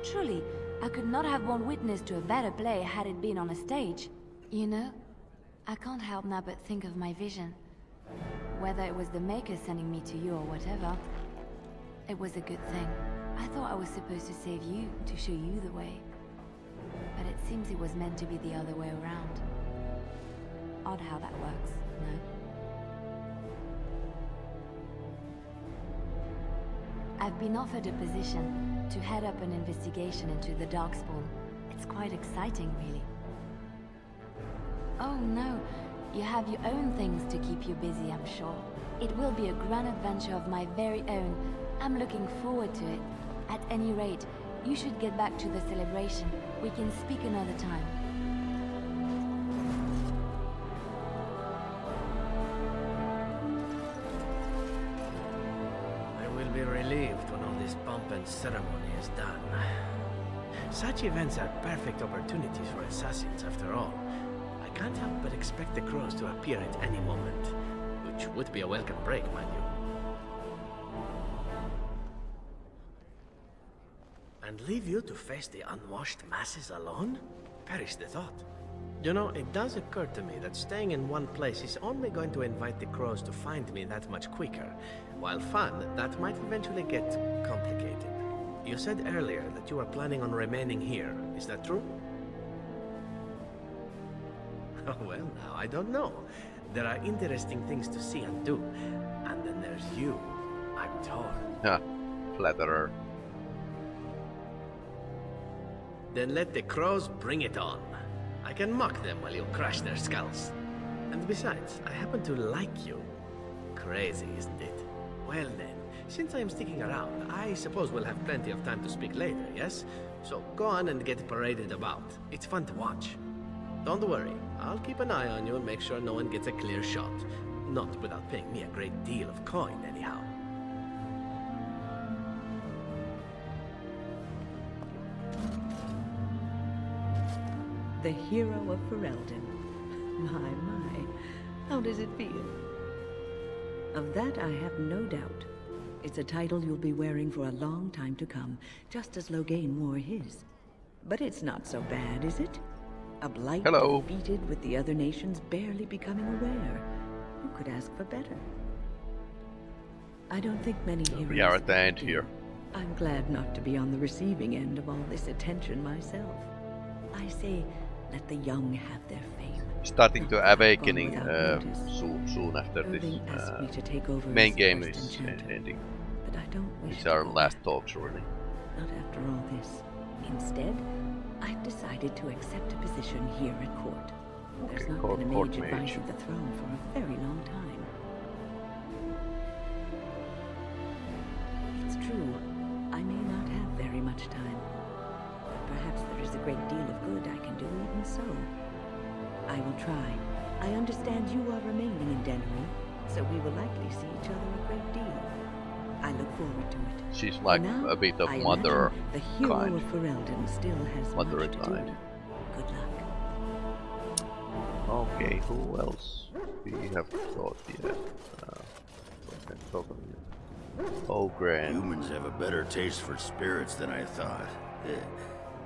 [SPEAKER 11] Truly, I could not have borne witness to a better play had it been on a stage. You know, I can't help now but think of my vision. Whether it was the Maker sending me to you or whatever, it was a good thing. I thought I was supposed to save you, to show you the way. But it seems it was meant to be the other way around. Odd how that works, no? I've been offered a position to head up an investigation into the Darkspawn. It's quite exciting, really. Oh no, you have your own things to keep you busy, I'm sure. It will be a grand adventure of my very own. I'm looking forward to it. At any rate, you should get back to the celebration. We can speak another time.
[SPEAKER 12] Events are perfect opportunities for assassins, after all. I can't help but expect the crows to appear at any moment, which would be a welcome break, mind you. And leave you to face the unwashed masses alone? Perish the thought. You know, it does occur to me that staying in one place is only going to invite the crows to find me that much quicker. While fun, that might eventually get complicated. You said earlier that you are planning on remaining here. Is that true? (laughs) Oh, well, now, I don't know. There are interesting things to see and do. And then there's you. I'm torn.
[SPEAKER 1] Yeah, flatterer.
[SPEAKER 12] Then let the crows bring it on. I can mock them while you crush their skulls. And besides, I happen to like you. Crazy, isn't it? Well then, since I am sticking around, I suppose we'll have plenty of time to speak later, yes? So go on and get paraded about. It's fun to watch. Don't worry, I'll keep an eye on you and make sure no one gets a clear shot. Not without paying me a great deal of coin, anyhow.
[SPEAKER 4] The hero of Ferelden. (laughs) My, my. How does it feel? Of that I have no doubt. It's a title you'll be wearing for a long time to come, just as Loghain wore his. But it's not so bad, is it? A blight
[SPEAKER 1] Hello.
[SPEAKER 4] defeated with the other nations barely becoming aware. Who could ask for better? I don't think many heroes...
[SPEAKER 1] We are at the end
[SPEAKER 4] do.
[SPEAKER 1] here.
[SPEAKER 4] I'm glad not to be on the receiving end of all this attention myself. I say, let the young have their.
[SPEAKER 1] Starting to awakening uh,
[SPEAKER 4] notice.
[SPEAKER 1] soon, soon after this uh,
[SPEAKER 4] to take over
[SPEAKER 1] main game is uh, ending.
[SPEAKER 4] but I don't wish
[SPEAKER 1] These
[SPEAKER 4] to
[SPEAKER 1] are last talks really.
[SPEAKER 4] Not after all this. Instead, I've decided to accept a position here at court. There's
[SPEAKER 1] Okay,
[SPEAKER 4] not
[SPEAKER 1] court-
[SPEAKER 4] been a
[SPEAKER 1] court
[SPEAKER 4] mage
[SPEAKER 1] mage.
[SPEAKER 4] advising the throne for a very long time. It's true, I may not have very much time. But perhaps there is a great deal I will try. I understand you are remaining in Denery, so we will likely see each other a great deal. I look forward to it.
[SPEAKER 1] She's like
[SPEAKER 4] now,
[SPEAKER 1] a bit of
[SPEAKER 4] I
[SPEAKER 1] mother
[SPEAKER 4] the hero
[SPEAKER 1] kind.
[SPEAKER 4] of Ferelden still has
[SPEAKER 1] Mother
[SPEAKER 4] much to do. Good luck.
[SPEAKER 1] Okay, who else we have got here? Uh, we can talk about. Oh, Gran.
[SPEAKER 13] Humans have a better taste for spirits than I thought.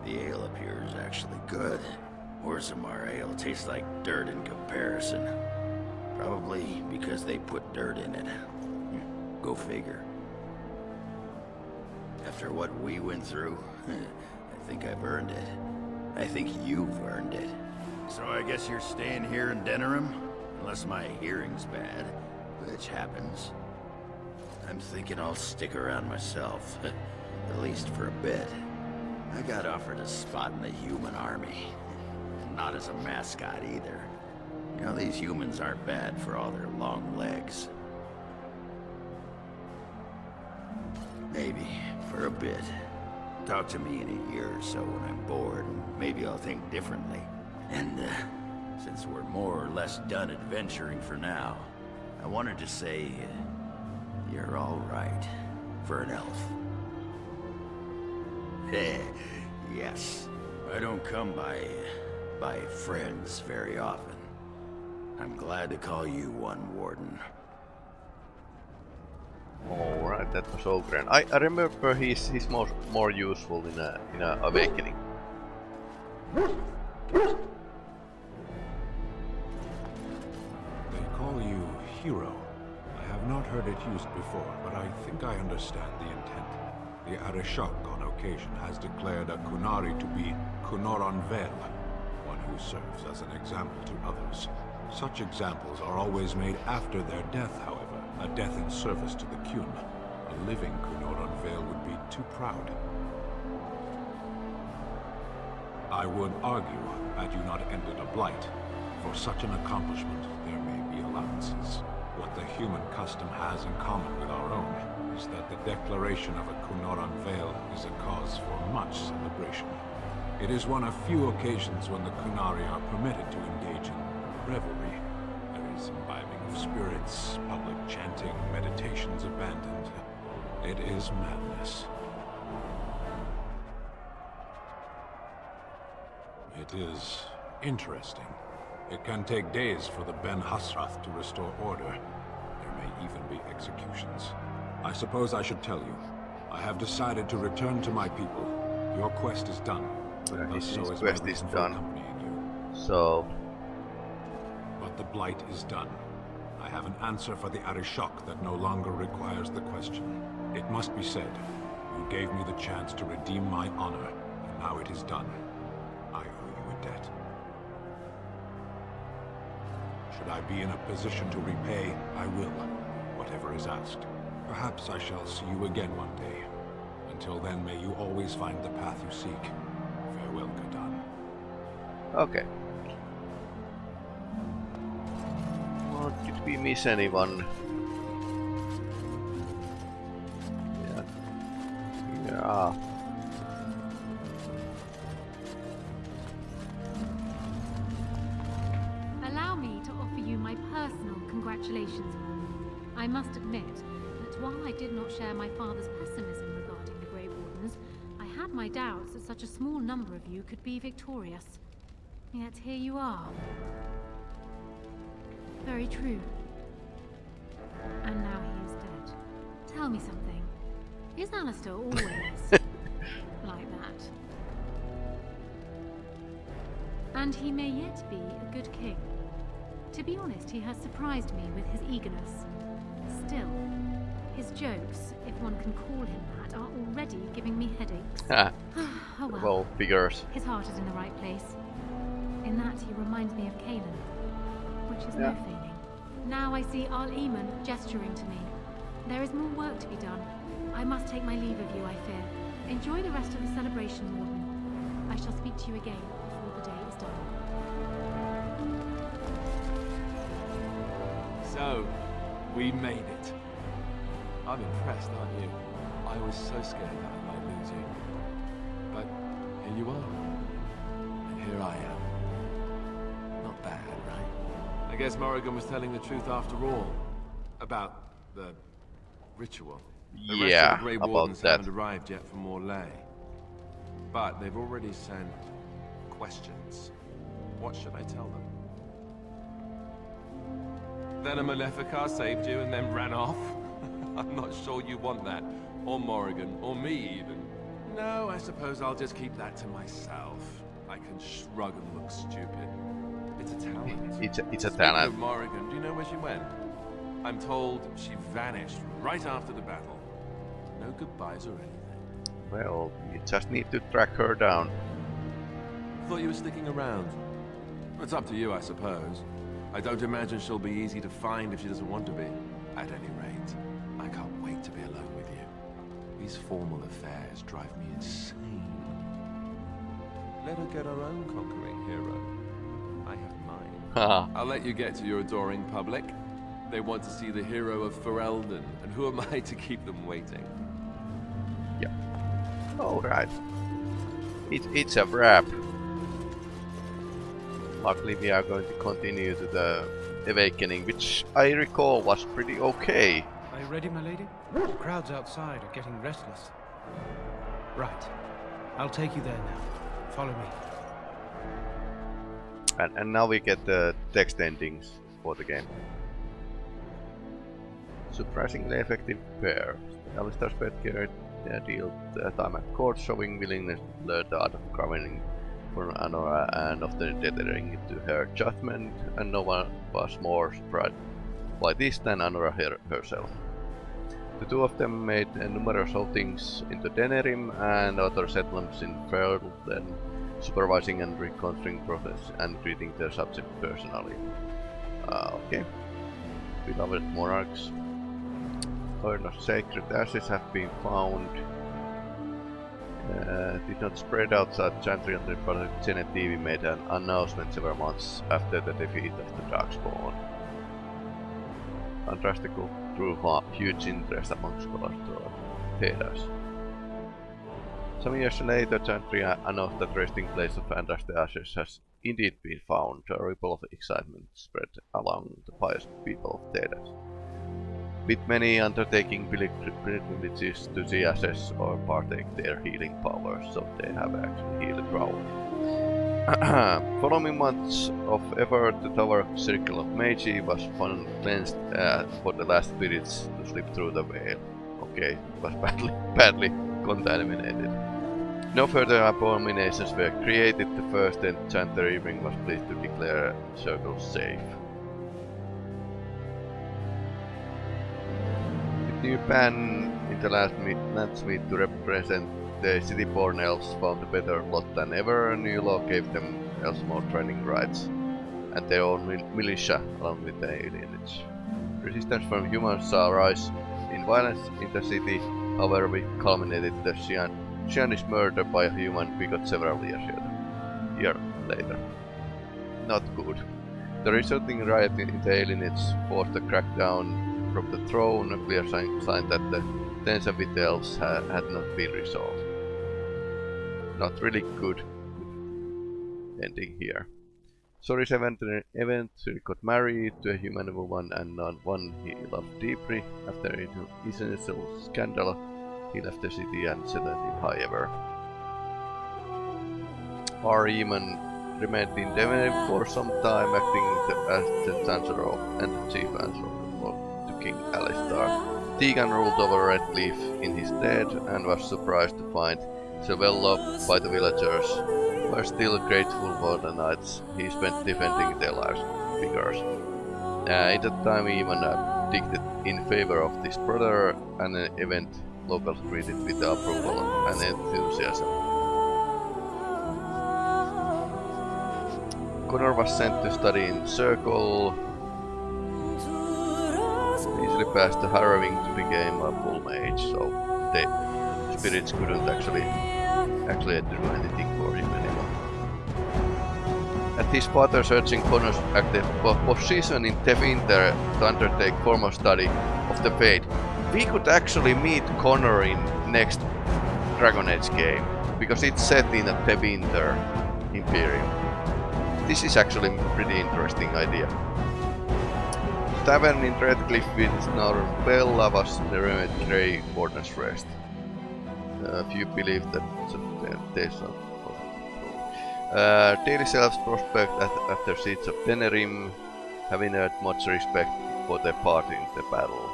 [SPEAKER 13] The ale up here is actually good. Orzammar ale tastes like dirt in comparison. Probably because they put dirt in it. Go figure. After what we went through, (laughs) I think I've earned it. I think you've earned it. So I guess you're staying here in Denerim? Unless my hearing's bad, which happens. I'm thinking I'll stick around myself, (laughs) at least for a bit. I got offered a spot in the human army. Not as a mascot either. You know, these humans aren't bad for all their long legs. Maybe, for a bit. Talk to me in a year or so when I'm bored, and maybe I'll think differently. And, uh, since we're more or less done adventuring for now, I wanted to say, uh, you're all right for an elf. (laughs) yes. I don't come by... by friends very often. I'm glad to call you one, Warden.
[SPEAKER 1] Alright, that was Oghren. I, I remember he's he's more more useful in a in a awakening.
[SPEAKER 14] They call you hero. I have not heard it used before, but I think I understand the intent. The Arishok on occasion has declared a Qunari to be Kunoran Vel, one who serves as an example to others. Such examples are always made after their death, however, a death in service to the Qun. A living Kunoran unveil would be too proud. I would argue, had you not ended a blight, for such an accomplishment, there may be allowances. What the human custom has in common with our own is that the declaration of a Kunoran Veil is a cause for much celebration. It is one of few occasions when the Qunari are permitted to engage in revelry. There is imbibing of spirits, public chanting, meditations abandoned. It is madness. It is interesting. It can take days for the Ben-Hassrath to restore order. There may even be executions. I suppose I should tell you. I have decided to return to my people. Your quest is done. Thus
[SPEAKER 1] his,
[SPEAKER 14] so
[SPEAKER 1] his
[SPEAKER 14] is
[SPEAKER 1] quest is done. So
[SPEAKER 14] But the Blight is done. I have an answer for the Arishok that no longer requires the question. It must be said, you gave me the chance to redeem my honor, and now it is done. I owe you a debt. Should I be in a position to repay, I will, whatever is asked. Perhaps I shall see you again one day. Until then, may you always find the path you seek. Farewell, Kadan.
[SPEAKER 1] okay. Well, did we miss anyone? Yeah. Yeah.
[SPEAKER 3] That such a small number of you could be victorious. Yet here you are. Very true. And now he is dead. Tell me something. Is Alistair always (laughs) like that? And he may yet be a good king. To be honest, he has surprised me with his eagerness. Still, his jokes, if one can call him that, are already giving me headaches.
[SPEAKER 1] Ah, (sighs)
[SPEAKER 3] oh well.
[SPEAKER 1] well, figures.
[SPEAKER 3] His heart is in the right place. In that he reminds me of Cailan, which is
[SPEAKER 1] Yeah.
[SPEAKER 3] no feigning. Now I see Arl Eamon gesturing to me. There is more work to be done. I must take my leave of you, I fear. Enjoy the rest of the celebration, Warden. I shall speak to you again before the day is done.
[SPEAKER 7] So, we made it. I'm impressed, aren't you? I was so scared that I might lose you. But here you are. And here I am. Not bad, right? I guess Morrigan was telling the truth after all. About the ritual. The rest
[SPEAKER 1] Yeah,
[SPEAKER 7] of the Grey Wardens
[SPEAKER 1] that.
[SPEAKER 7] haven't arrived yet from Orlais. But they've already sent questions. What should I tell them? Then a Maleficar saved you and then ran off? (laughs) I'm not sure you want that. Or Morrigan, or me even. No, I suppose I'll just keep that to myself. I can shrug and look stupid. It's a talent.
[SPEAKER 1] It's a, it's a
[SPEAKER 7] Speaking
[SPEAKER 1] talent.
[SPEAKER 7] of Morrigan, do you know where she went? I'm told she vanished right after the battle. No goodbyes or anything.
[SPEAKER 1] Well, you just need to track her down.
[SPEAKER 7] Thought you were sticking around. It's up to you, I suppose. I don't imagine she'll be easy to find if she doesn't want to be. At any rate, These formal affairs drive me insane. Let her get her own conquering hero. I have mine.
[SPEAKER 1] Haha.
[SPEAKER 7] I'll let you get to your adoring public. They want to see the hero of Ferelden, and who am (laughs) I to keep them waiting? Yep.
[SPEAKER 1] Alright. It, it's a wrap. Luckily we are going to continue to the Awakening, which I recall was pretty okay.
[SPEAKER 15] Are you ready, my lady? The crowds outside are getting restless. Right. I'll take you there now. Follow me.
[SPEAKER 1] And, and now we get the text endings for the game. Surprisingly effective pair. Alistair Spetker uh, dealt uh, time at court, showing willingness to learn the art of governing for Anora and often tethering to her judgment, and no one was more surprised by this than Anora her herself. The two of them made numerous outings into Denerim and other settlements in Ferelden, supervising and reconstructing process and treating their subject personally. Uh, okay. Beloved monarchs. Urn of sacred ashes have been found. Uh, did not spread outside Chantrian but Genitivi made an announcement several months after the defeat of the Darkspawn. Fantastical drew huge interest among scholars to Thedas. Some years later, Chantria announced that resting place of Andraste Ashes has indeed been found. A ripple of excitement spread along the pious people of Thedas with many undertaking pilgrimages to the ashes or partake their healing powers, so they have actually healed ground. (clears throat) Following months of effort, the tower circle of Magi was finally cleansed uh, for the last spirits to slip through the veil. Okay, it was (laughs) badly, badly contaminated. No further abominations were created, the first enchanter Irving was pleased to declare the circle safe. new pan in the last meet, meet to represent the city-born elves found a better lot than ever. A new law gave them elves more training rights and their own mil militia along with the alienage. Resistance from humans saw rise in violence in the city, however we culminated the Shianish murder by a human we got several years year later. Not good. The resulting riot in the alienage forced a crackdown from the throne, a clear sign, sign that the tension with the elves ha had not been resolved. Not really good ending here. Soris eventually got married to a human woman and not one he loved deeply. After an initial scandal, he left the city and settled in Highever. Ariman remained in Denerim for some time, acting as the Chancellor and the Chief Answer King Alistair. Teagan ruled over Redcliffe in his stead and was surprised to find so well loved by the villagers were still grateful for the nights he spent defending their lives figures. Uh, in that time he even uh, in favor of this brother, and an event locals greeted with approval and enthusiasm. Connor was sent to study in Circle, easily passed the harrowing to become a full mage, so the spirits couldn't actually actually do anything for him anymore. At his father searching Connor's active position in Tevinter to undertake formal study of the Fade, we could actually meet Connor in next Dragon Age game, because it's set in a Tevinter Imperium. This is actually a pretty interesting idea tavern in Redcliffe with Bella was the remote Grey Warden's Rest. A few believe that there's not uh, Selves prospect at, after Siege of Denerim, having had much respect for their part in the battle.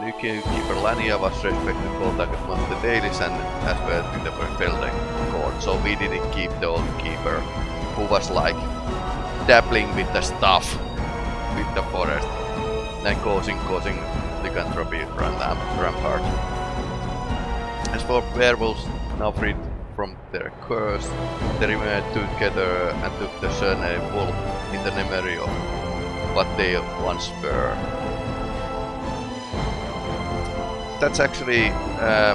[SPEAKER 1] New keeper Lanaya was respected both among the Dalish and as well in the Ferelden court, so we didn't keep the old keeper, who was like dabbling with the stuff with the forest and causing causing lycanthropy rampart. As for werewolves, now freed from their curse, they remained together and took the surname Wolf in the memory of what they once were. That's actually uh,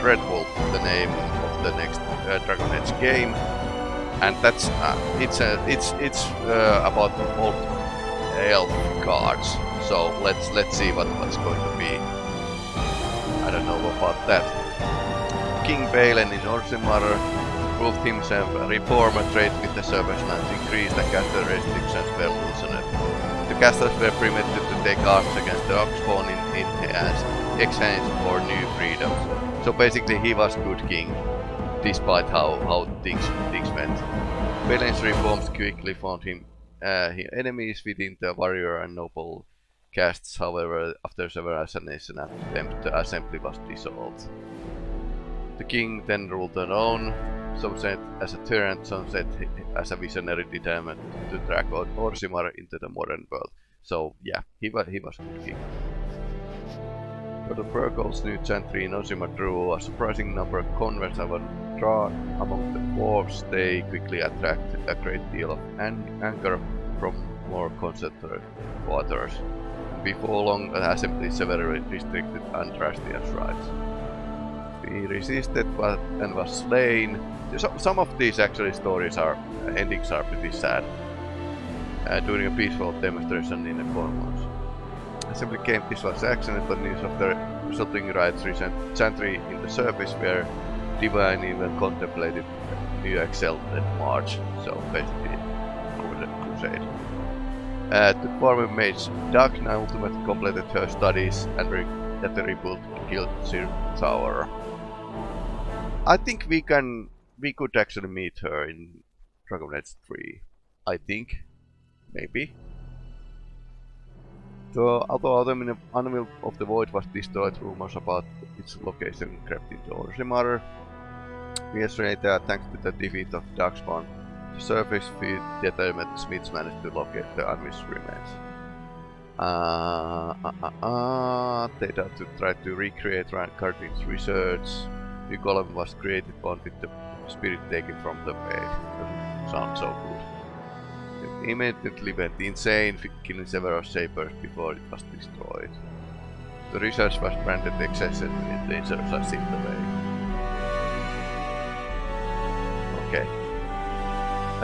[SPEAKER 1] Dreadwolf, the name of the next uh, Dragon Age game, and that's uh, it's a it's it's uh, about old elf cards. So let's let's see what what's going to be. I don't know about that. King Bhelen in Orzammar proved himself a reformer trade with the Serpent's Lands, increased the caster restrictions well loosened. The casters were permitted to take arms against the Oxborn in, in exchange for new freedoms So basically he was good king, despite how, how things, things went. Bhelen's reforms quickly found him uh, enemies within the warrior and noble castes, however, after several assassination attempts, the assembly was dissolved. The king then ruled alone, some said as a tyrant, some said as a visionary determined to drag Orzammar into the modern world. So yeah, he was, he was good king. For the Burgos new gentry in Orzammar drew a surprising number of converts and among the dwarves, they quickly attracted a great deal of anger from more concentrated quarters. Before long, the assembly severely restricted Andrastian's rights. He resisted but, and was slain. So, some of these actually stories are endings are pretty sad. Uh, during a peaceful demonstration in the Commons. Assembly came this was accidental news of the resulting riots recent century in the service where Divine even contemplated New Exalted March, so basically Crusade. Uh, the former mage Dagna ultimately completed her studies and at the rebuilt Guild Tower. I think we can we could actually meet her in Dragon Age 3. I think. Maybe. So, although the Anvil of the Void was destroyed, rumors about its location crept into Orzammar. Years later, thanks to the defeat of Darkspawn, the surface feed determined Smiths managed to locate the unwished remains. Uh, uh, uh, uh, had to try to recreate Caridin's research. The golem was created one with the spirit taken from the bed. Doesn't sound so good. It immediately went insane, killing several shapers before it was destroyed. The research was branded excessively dangerous as in the way. Okay.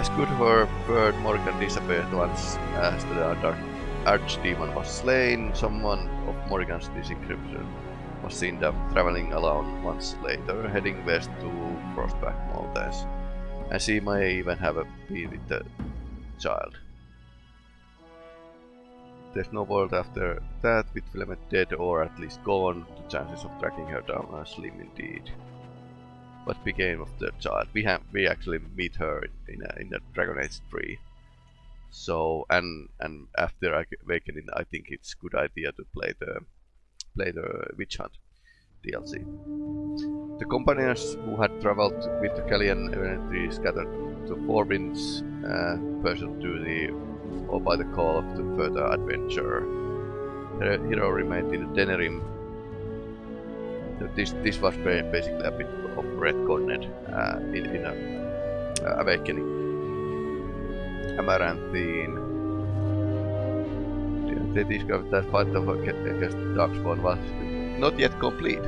[SPEAKER 1] As good her bird Morrigan disappeared once as uh, the dark archdemon was slain, someone of Morrigan's description was seen traveling alone once later, heading west to Frostback Mountains. And she may even have been with the child. There's no word after that, with Flemeth dead or at least gone, the chances of tracking her down are slim indeed what became of the child. We have we actually meet her in a, in the Dragon Age 3. So and and after awakening, I think it's good idea to play the play the Witch Hunt DLC. The companions who had traveled with the Gallian eventually scattered to four winds, uh, pursued the or by the call of the further adventure. The hero remained in Denerim. This this was basically a bit of retconned uh, in, in a, uh, Awakening. Amaranthine. They discovered that fight of against Darkspawn was not yet complete.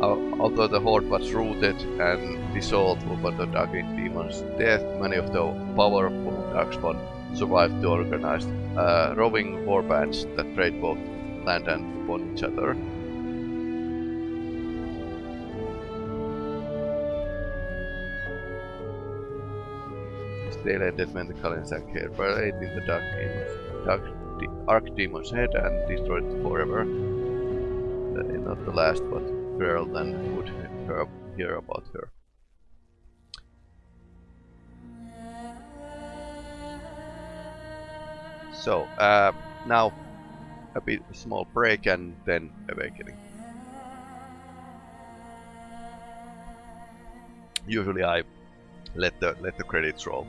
[SPEAKER 1] Although the horde was rooted and dissolved over the Archdemon's death, many of the powerful Darkspawn survived to organize uh, roving warbands that trade both land and upon each other. They landed when the Kalinsak here parade in the Dark Demon's, Dark the Archdemon's head and destroyed forever. That is not the last, but then would hear, hear about her. So, uh, now a bit small break and then awakening. Usually I let the let the credits roll.